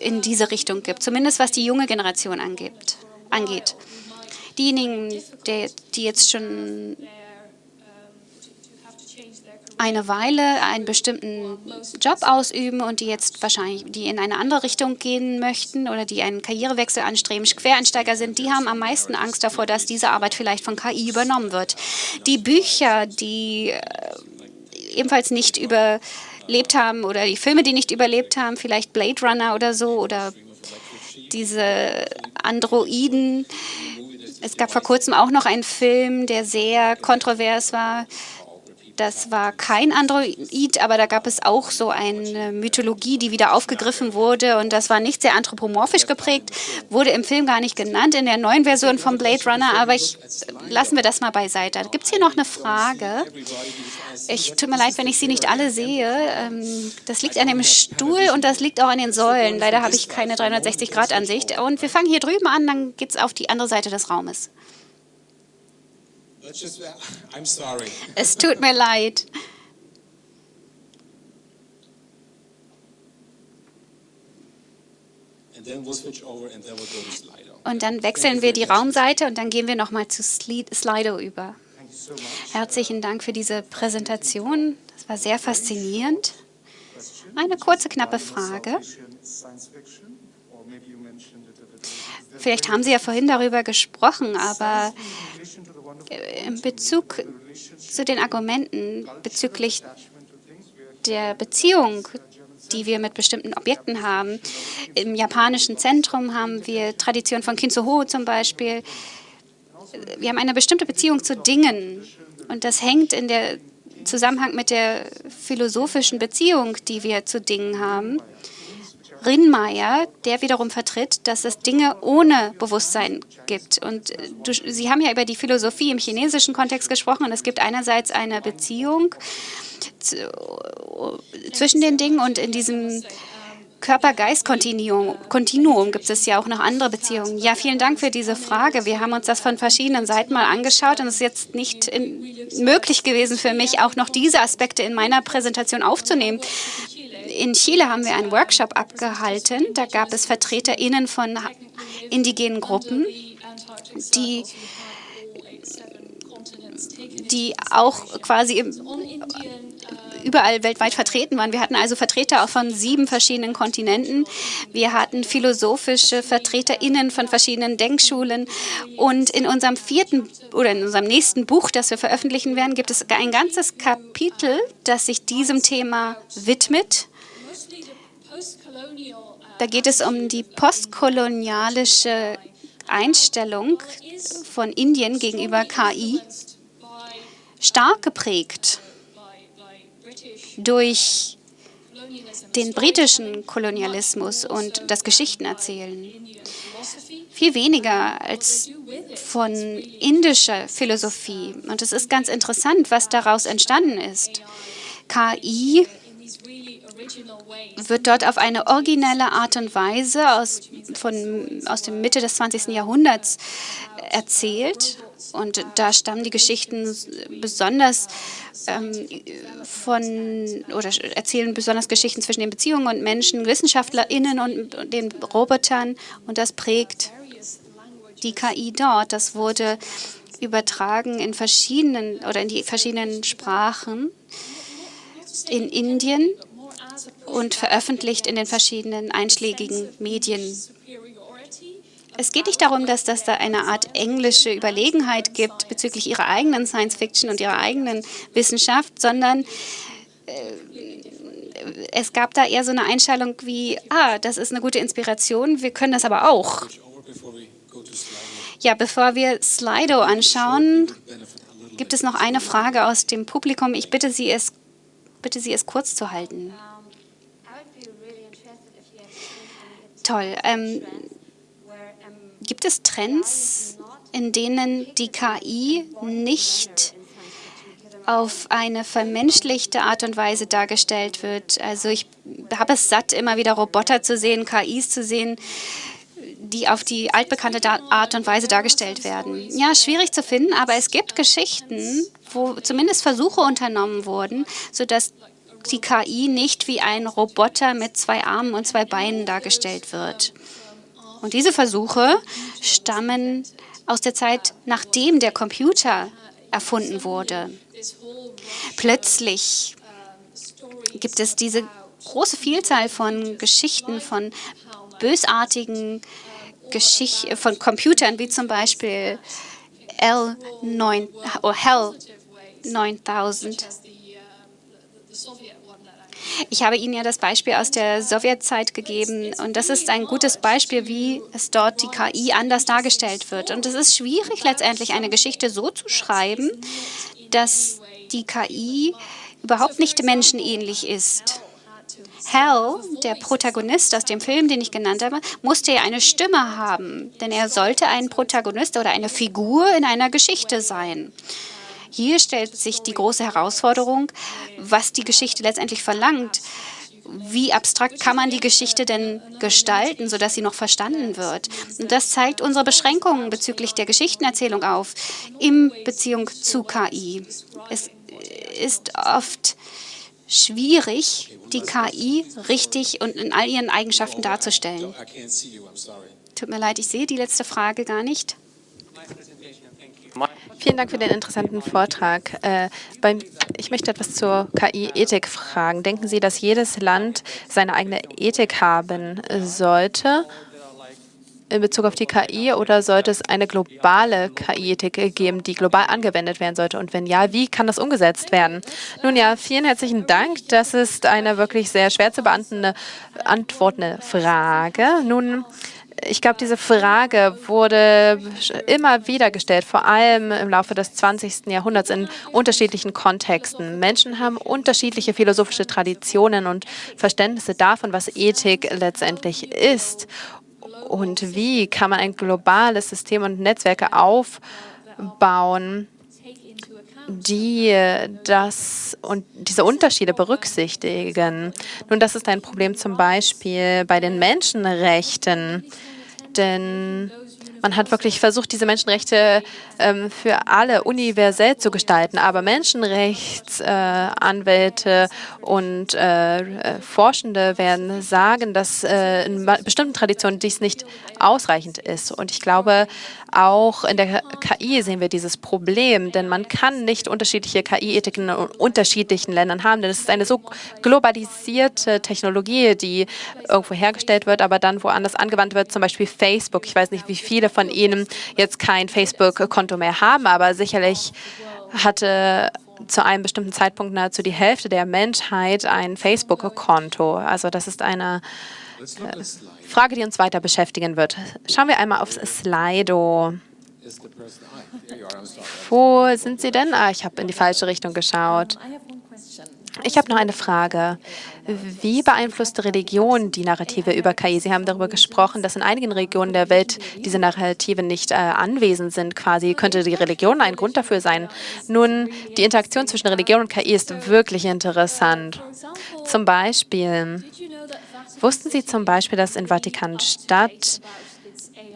in diese Richtung gibt, zumindest was die junge Generation angibt, angeht. Diejenigen, die, jetzt schon eine Weile einen bestimmten Job ausüben und die jetzt wahrscheinlich, die in eine andere Richtung gehen möchten oder die einen Karrierewechsel anstreben, Quereinsteiger sind, die haben am meisten Angst davor, dass diese Arbeit vielleicht von KI übernommen wird. Die Bücher, die äh, ebenfalls nicht überlebt haben oder die Filme, die nicht überlebt haben, vielleicht Blade Runner oder so oder diese Androiden. Es gab vor kurzem auch noch einen Film, der sehr kontrovers war, das war kein Android, aber da gab es auch so eine Mythologie, die wieder aufgegriffen wurde und das war nicht sehr anthropomorphisch geprägt, wurde im Film gar nicht genannt in der neuen Version von Blade Runner, aber ich, lassen wir das mal beiseite. Gibt es hier noch eine Frage? Ich tut mir leid, wenn ich Sie nicht alle sehe. Ähm, das liegt an dem Stuhl und das liegt auch an den Säulen. Leider habe ich keine 360-Grad-Ansicht. Und wir fangen hier drüben an, dann geht es auf die andere Seite des Raumes. Es tut mir leid. Und dann wechseln wir die Raumseite und dann gehen wir nochmal zu Slido über. Herzlichen Dank für diese Präsentation. Das war sehr faszinierend. Eine kurze, knappe Frage. Vielleicht haben Sie ja vorhin darüber gesprochen, aber in Bezug zu den Argumenten bezüglich der Beziehung, die wir mit bestimmten Objekten haben. Im japanischen Zentrum haben wir Tradition von Kinzuho zum Beispiel. Wir haben eine bestimmte Beziehung zu Dingen und das hängt in der Zusammenhang mit der philosophischen Beziehung, die wir zu Dingen haben. Rinnmeier, der wiederum vertritt, dass es Dinge ohne Bewusstsein gibt. Und äh, du, Sie haben ja über die Philosophie im chinesischen Kontext gesprochen und es gibt einerseits eine Beziehung zwischen den Dingen und in diesem Körper-Geist-Kontinuum gibt es ja auch noch andere Beziehungen. Ja, vielen Dank für diese Frage. Wir haben uns das von verschiedenen Seiten mal angeschaut und es ist jetzt nicht in, möglich gewesen für mich, auch noch diese Aspekte in meiner Präsentation aufzunehmen in Chile haben wir einen Workshop abgehalten. Da gab es VertreterInnen von indigenen Gruppen, die, die auch quasi überall weltweit vertreten waren. Wir hatten also Vertreter auch von sieben verschiedenen Kontinenten. Wir hatten philosophische VertreterInnen von verschiedenen Denkschulen. Und in unserem vierten oder in unserem nächsten Buch, das wir veröffentlichen werden, gibt es ein ganzes Kapitel, das sich diesem Thema widmet. Da geht es um die postkolonialische Einstellung von Indien gegenüber KI, stark geprägt durch den britischen Kolonialismus und das Geschichtenerzählen. Viel weniger als von indischer Philosophie. Und es ist ganz interessant, was daraus entstanden ist. KI wird dort auf eine originelle Art und Weise aus, von, aus der Mitte des 20. Jahrhunderts erzählt. Und da stammen die Geschichten besonders ähm, von, oder erzählen besonders Geschichten zwischen den Beziehungen und Menschen, WissenschaftlerInnen und den Robotern. Und das prägt die KI dort. Das wurde übertragen in verschiedenen oder in die verschiedenen Sprachen in Indien und veröffentlicht in den verschiedenen einschlägigen Medien. es geht nicht darum, dass das da eine Art englische Überlegenheit gibt bezüglich ihrer eigenen Science-Fiction und ihrer eigenen Wissenschaft, sondern äh, es gab da eher so eine Einstellung wie, ah, das ist eine gute Inspiration, wir können das aber auch. Ja, bevor wir Slido anschauen, gibt es noch eine Frage aus dem Publikum. Ich bitte Sie, es, bitte Sie, es kurz zu halten. Toll. Ähm, gibt es Trends, in denen die KI nicht auf eine vermenschlichte Art und Weise dargestellt wird. Also ich habe es satt, immer wieder Roboter zu sehen, KIs zu sehen, die auf die altbekannte Art und Weise dargestellt werden. Ja, schwierig zu finden, aber es gibt Geschichten, wo zumindest Versuche unternommen wurden, sodass die KI nicht wie ein Roboter mit zwei Armen und zwei Beinen dargestellt wird. Und diese Versuche stammen aus der Zeit, nachdem der Computer erfunden wurde. Plötzlich gibt es diese große Vielzahl von Geschichten, von bösartigen Geschichten, von Computern, wie zum Beispiel L9, oh, Hell 9000. Ich habe Ihnen ja das Beispiel aus der Sowjetzeit gegeben und das ist ein gutes Beispiel, wie es dort die KI anders dargestellt wird. Und es ist schwierig, letztendlich eine Geschichte so zu schreiben, dass die KI überhaupt nicht menschenähnlich ist. Hal, der Protagonist aus dem Film, den ich genannt habe, musste ja eine Stimme haben, denn er sollte ein Protagonist oder eine Figur in einer Geschichte sein. Hier stellt sich die große Herausforderung, was die Geschichte letztendlich verlangt. Wie abstrakt kann man die Geschichte denn gestalten, sodass sie noch verstanden wird? Und das zeigt unsere Beschränkungen bezüglich der Geschichtenerzählung auf, in Beziehung zu KI. Es ist oft schwierig, die KI richtig und in all ihren Eigenschaften darzustellen. Tut mir leid, ich sehe die letzte Frage gar nicht. Vielen Dank für den interessanten Vortrag. Äh, ich möchte etwas zur KI-Ethik fragen. Denken Sie, dass jedes Land seine eigene Ethik haben sollte in Bezug auf die KI oder sollte es eine globale KI-Ethik geben, die global angewendet werden sollte? Und wenn ja, wie kann das umgesetzt werden? Nun ja, vielen herzlichen Dank. Das ist eine wirklich sehr schwer zu beantwortende Frage. Nun, ich glaube, diese Frage wurde immer wieder gestellt, vor allem im Laufe des 20. Jahrhunderts in unterschiedlichen Kontexten. Menschen haben unterschiedliche philosophische Traditionen und Verständnisse davon, was Ethik letztendlich ist. Und wie kann man ein globales System und Netzwerke aufbauen, die das und diese Unterschiede berücksichtigen. Nun, das ist ein Problem zum Beispiel bei den Menschenrechten, denn man hat wirklich versucht, diese Menschenrechte ähm, für alle universell zu gestalten. Aber Menschenrechtsanwälte äh, und äh, Forschende werden sagen, dass äh, in bestimmten Traditionen dies nicht ausreichend ist. Und ich glaube, auch in der KI sehen wir dieses Problem, denn man kann nicht unterschiedliche KI-Ethiken in unterschiedlichen Ländern haben, denn es ist eine so globalisierte Technologie, die irgendwo hergestellt wird, aber dann woanders angewandt wird, zum Beispiel Facebook. Ich weiß nicht, wie viele von Ihnen jetzt kein Facebook-Konto mehr haben, aber sicherlich hatte zu einem bestimmten Zeitpunkt nahezu die Hälfte der Menschheit ein Facebook-Konto. Also das ist eine äh, Frage, die uns weiter beschäftigen wird. Schauen wir einmal aufs Slido. Wo sind Sie denn? Ah, ich habe in die falsche Richtung geschaut. Ich habe noch eine Frage. Wie beeinflusst Religion die Narrative über KI? Sie haben darüber gesprochen, dass in einigen Regionen der Welt diese Narrative nicht äh, anwesend sind. Quasi könnte die Religion ein Grund dafür sein. Nun, die Interaktion zwischen Religion und KI ist wirklich interessant. Zum Beispiel, wussten Sie zum Beispiel, dass in Vatikanstadt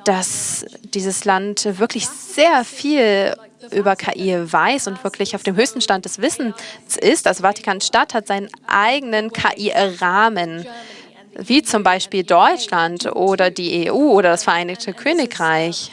dass dieses Land wirklich sehr viel über KI weiß und wirklich auf dem höchsten Stand des Wissens ist. Also Vatikanstadt hat seinen eigenen KI-Rahmen, wie zum Beispiel Deutschland oder die EU oder das Vereinigte Königreich.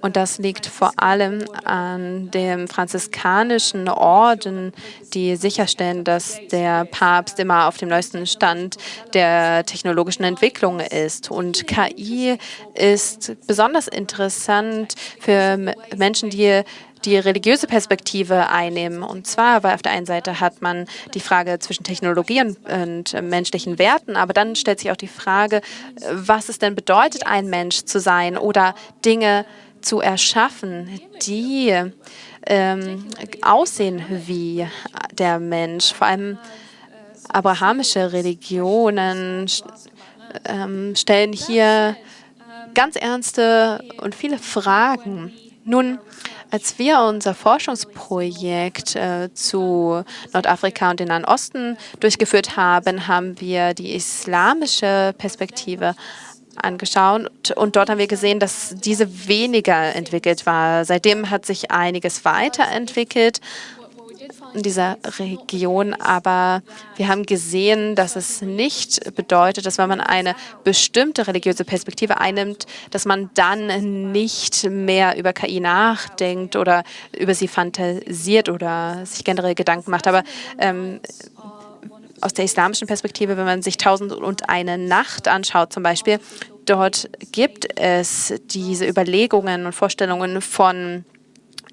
Und das liegt vor allem an dem franziskanischen Orden, die sicherstellen, dass der Papst immer auf dem neuesten Stand der technologischen Entwicklung ist. Und KI ist besonders interessant für Menschen, die die religiöse Perspektive einnehmen. Und zwar, weil auf der einen Seite hat man die Frage zwischen Technologie und, und menschlichen Werten, aber dann stellt sich auch die Frage, was es denn bedeutet, ein Mensch zu sein oder Dinge zu erschaffen, die ähm, aussehen wie der Mensch. Vor allem abrahamische Religionen ähm, stellen hier ganz ernste und viele Fragen. Nun, als wir unser Forschungsprojekt äh, zu Nordafrika und den Nahen Osten durchgeführt haben, haben wir die islamische Perspektive angeschaut und dort haben wir gesehen, dass diese weniger entwickelt war. Seitdem hat sich einiges weiterentwickelt in dieser Region, aber wir haben gesehen, dass es nicht bedeutet, dass wenn man eine bestimmte religiöse Perspektive einnimmt, dass man dann nicht mehr über KI nachdenkt oder über sie fantasiert oder sich generell Gedanken macht. Aber ähm, aus der islamischen Perspektive, wenn man sich Tausend und eine Nacht anschaut zum Beispiel, dort gibt es diese Überlegungen und Vorstellungen von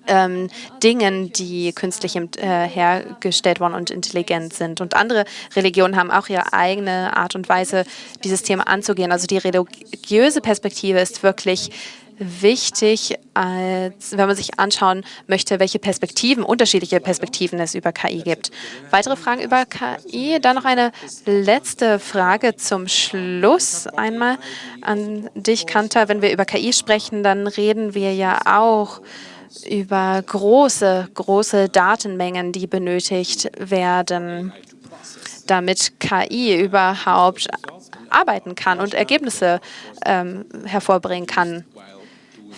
ähm, Dingen, die künstlich äh, hergestellt worden und intelligent sind. Und andere Religionen haben auch ihre eigene Art und Weise, dieses Thema anzugehen. Also die religiöse Perspektive ist wirklich wichtig, als wenn man sich anschauen möchte, welche Perspektiven, unterschiedliche Perspektiven es über KI gibt. Weitere Fragen über KI? Dann noch eine letzte Frage zum Schluss einmal an dich, Kanta. Wenn wir über KI sprechen, dann reden wir ja auch über große, große Datenmengen, die benötigt werden, damit KI überhaupt arbeiten kann und Ergebnisse ähm, hervorbringen kann.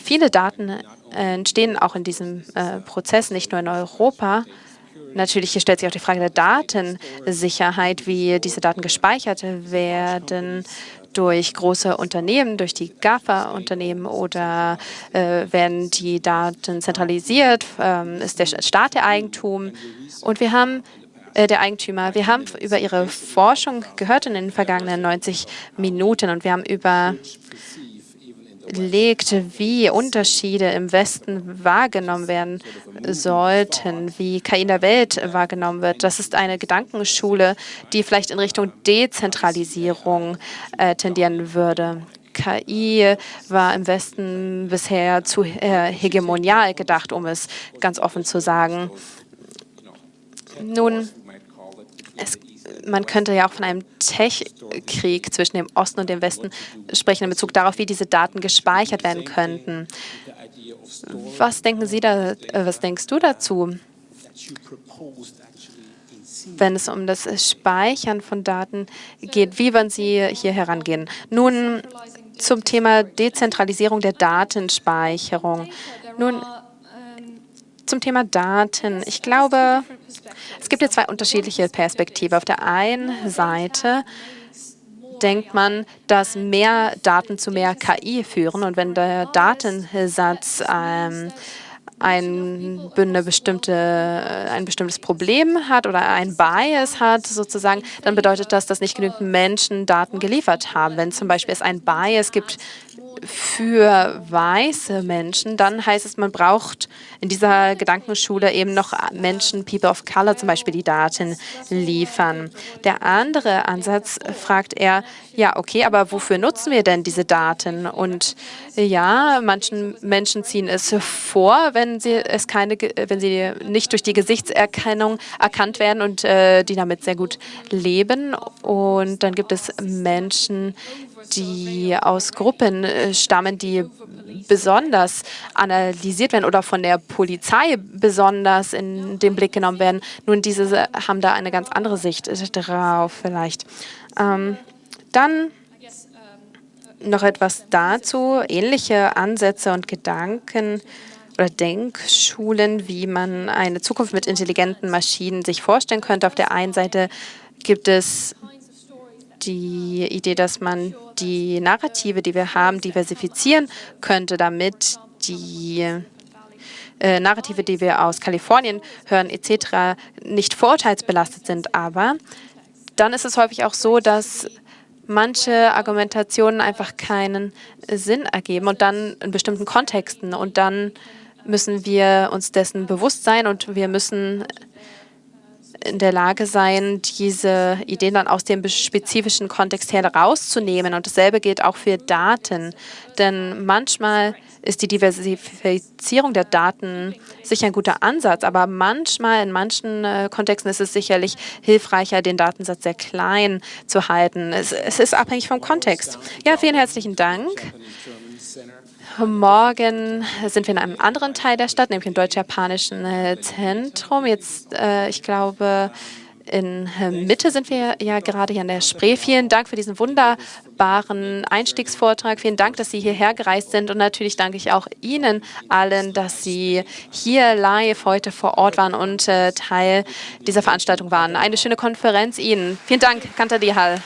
Viele Daten äh, entstehen auch in diesem äh, Prozess, nicht nur in Europa. Natürlich hier stellt sich auch die Frage der Datensicherheit, wie diese Daten gespeichert werden durch große Unternehmen, durch die GAFA-Unternehmen oder äh, werden die Daten zentralisiert, ähm, ist der Staat der Eigentum. Und wir haben äh, der Eigentümer. Wir haben über Ihre Forschung gehört in den vergangenen 90 Minuten und wir haben über legt, wie Unterschiede im Westen wahrgenommen werden sollten, wie KI in der Welt wahrgenommen wird. Das ist eine Gedankenschule, die vielleicht in Richtung Dezentralisierung äh, tendieren würde. KI war im Westen bisher zu äh, hegemonial gedacht, um es ganz offen zu sagen. Nun, man könnte ja auch von einem Tech-Krieg zwischen dem Osten und dem Westen sprechen in Bezug darauf, wie diese Daten gespeichert werden könnten. Was denken Sie da, äh, was denkst du dazu, wenn es um das Speichern von Daten geht? Wie wollen Sie hier herangehen? Nun zum Thema Dezentralisierung der Datenspeicherung. Nun, zum Thema Daten. Ich glaube, es gibt ja zwei unterschiedliche Perspektiven. Auf der einen Seite denkt man, dass mehr Daten zu mehr KI führen. Und wenn der Datensatz ähm, ein, eine bestimmte, ein bestimmtes Problem hat oder ein Bias hat, sozusagen, dann bedeutet das, dass nicht genügend Menschen Daten geliefert haben. Wenn zum Beispiel es ein Bias gibt für weiße Menschen, dann heißt es, man braucht in dieser Gedankenschule eben noch Menschen, People of Color zum Beispiel, die Daten liefern. Der andere Ansatz fragt er, ja, okay, aber wofür nutzen wir denn diese Daten? Und ja, manchen Menschen ziehen es vor, wenn sie es keine, wenn sie nicht durch die Gesichtserkennung erkannt werden und äh, die damit sehr gut leben. Und dann gibt es Menschen, die aus Gruppen äh, stammen, die besonders analysiert werden oder von der Polizei besonders in den Blick genommen werden. Nun, diese haben da eine ganz andere Sicht drauf vielleicht. Ähm, dann noch etwas dazu, ähnliche Ansätze und Gedanken oder Denkschulen, wie man eine Zukunft mit intelligenten Maschinen sich vorstellen könnte. Auf der einen Seite gibt es die Idee, dass man die Narrative, die wir haben, diversifizieren könnte, damit die äh, Narrative, die wir aus Kalifornien hören etc., nicht vorurteilsbelastet sind. Aber dann ist es häufig auch so, dass manche Argumentationen einfach keinen Sinn ergeben und dann in bestimmten Kontexten. Und dann müssen wir uns dessen bewusst sein und wir müssen in der Lage sein, diese Ideen dann aus dem spezifischen Kontext herauszunehmen. Und dasselbe gilt auch für Daten. Denn manchmal ist die Diversifizierung der Daten sicher ein guter Ansatz, aber manchmal, in manchen äh, Kontexten ist es sicherlich hilfreicher, den Datensatz sehr klein zu halten. Es, es ist abhängig vom Kontext. Ja, vielen herzlichen Dank. Morgen sind wir in einem anderen Teil der Stadt, nämlich im deutsch-japanischen äh, Zentrum. Jetzt, äh, ich glaube, in äh, Mitte sind wir ja gerade hier an der Spree. Vielen Dank für diesen wunderbaren Einstiegsvortrag. Vielen Dank, dass Sie hierher gereist sind. Und natürlich danke ich auch Ihnen allen, dass Sie hier live heute vor Ort waren und Teil dieser Veranstaltung waren. Eine schöne Konferenz Ihnen. Vielen Dank, Kantadi Hall.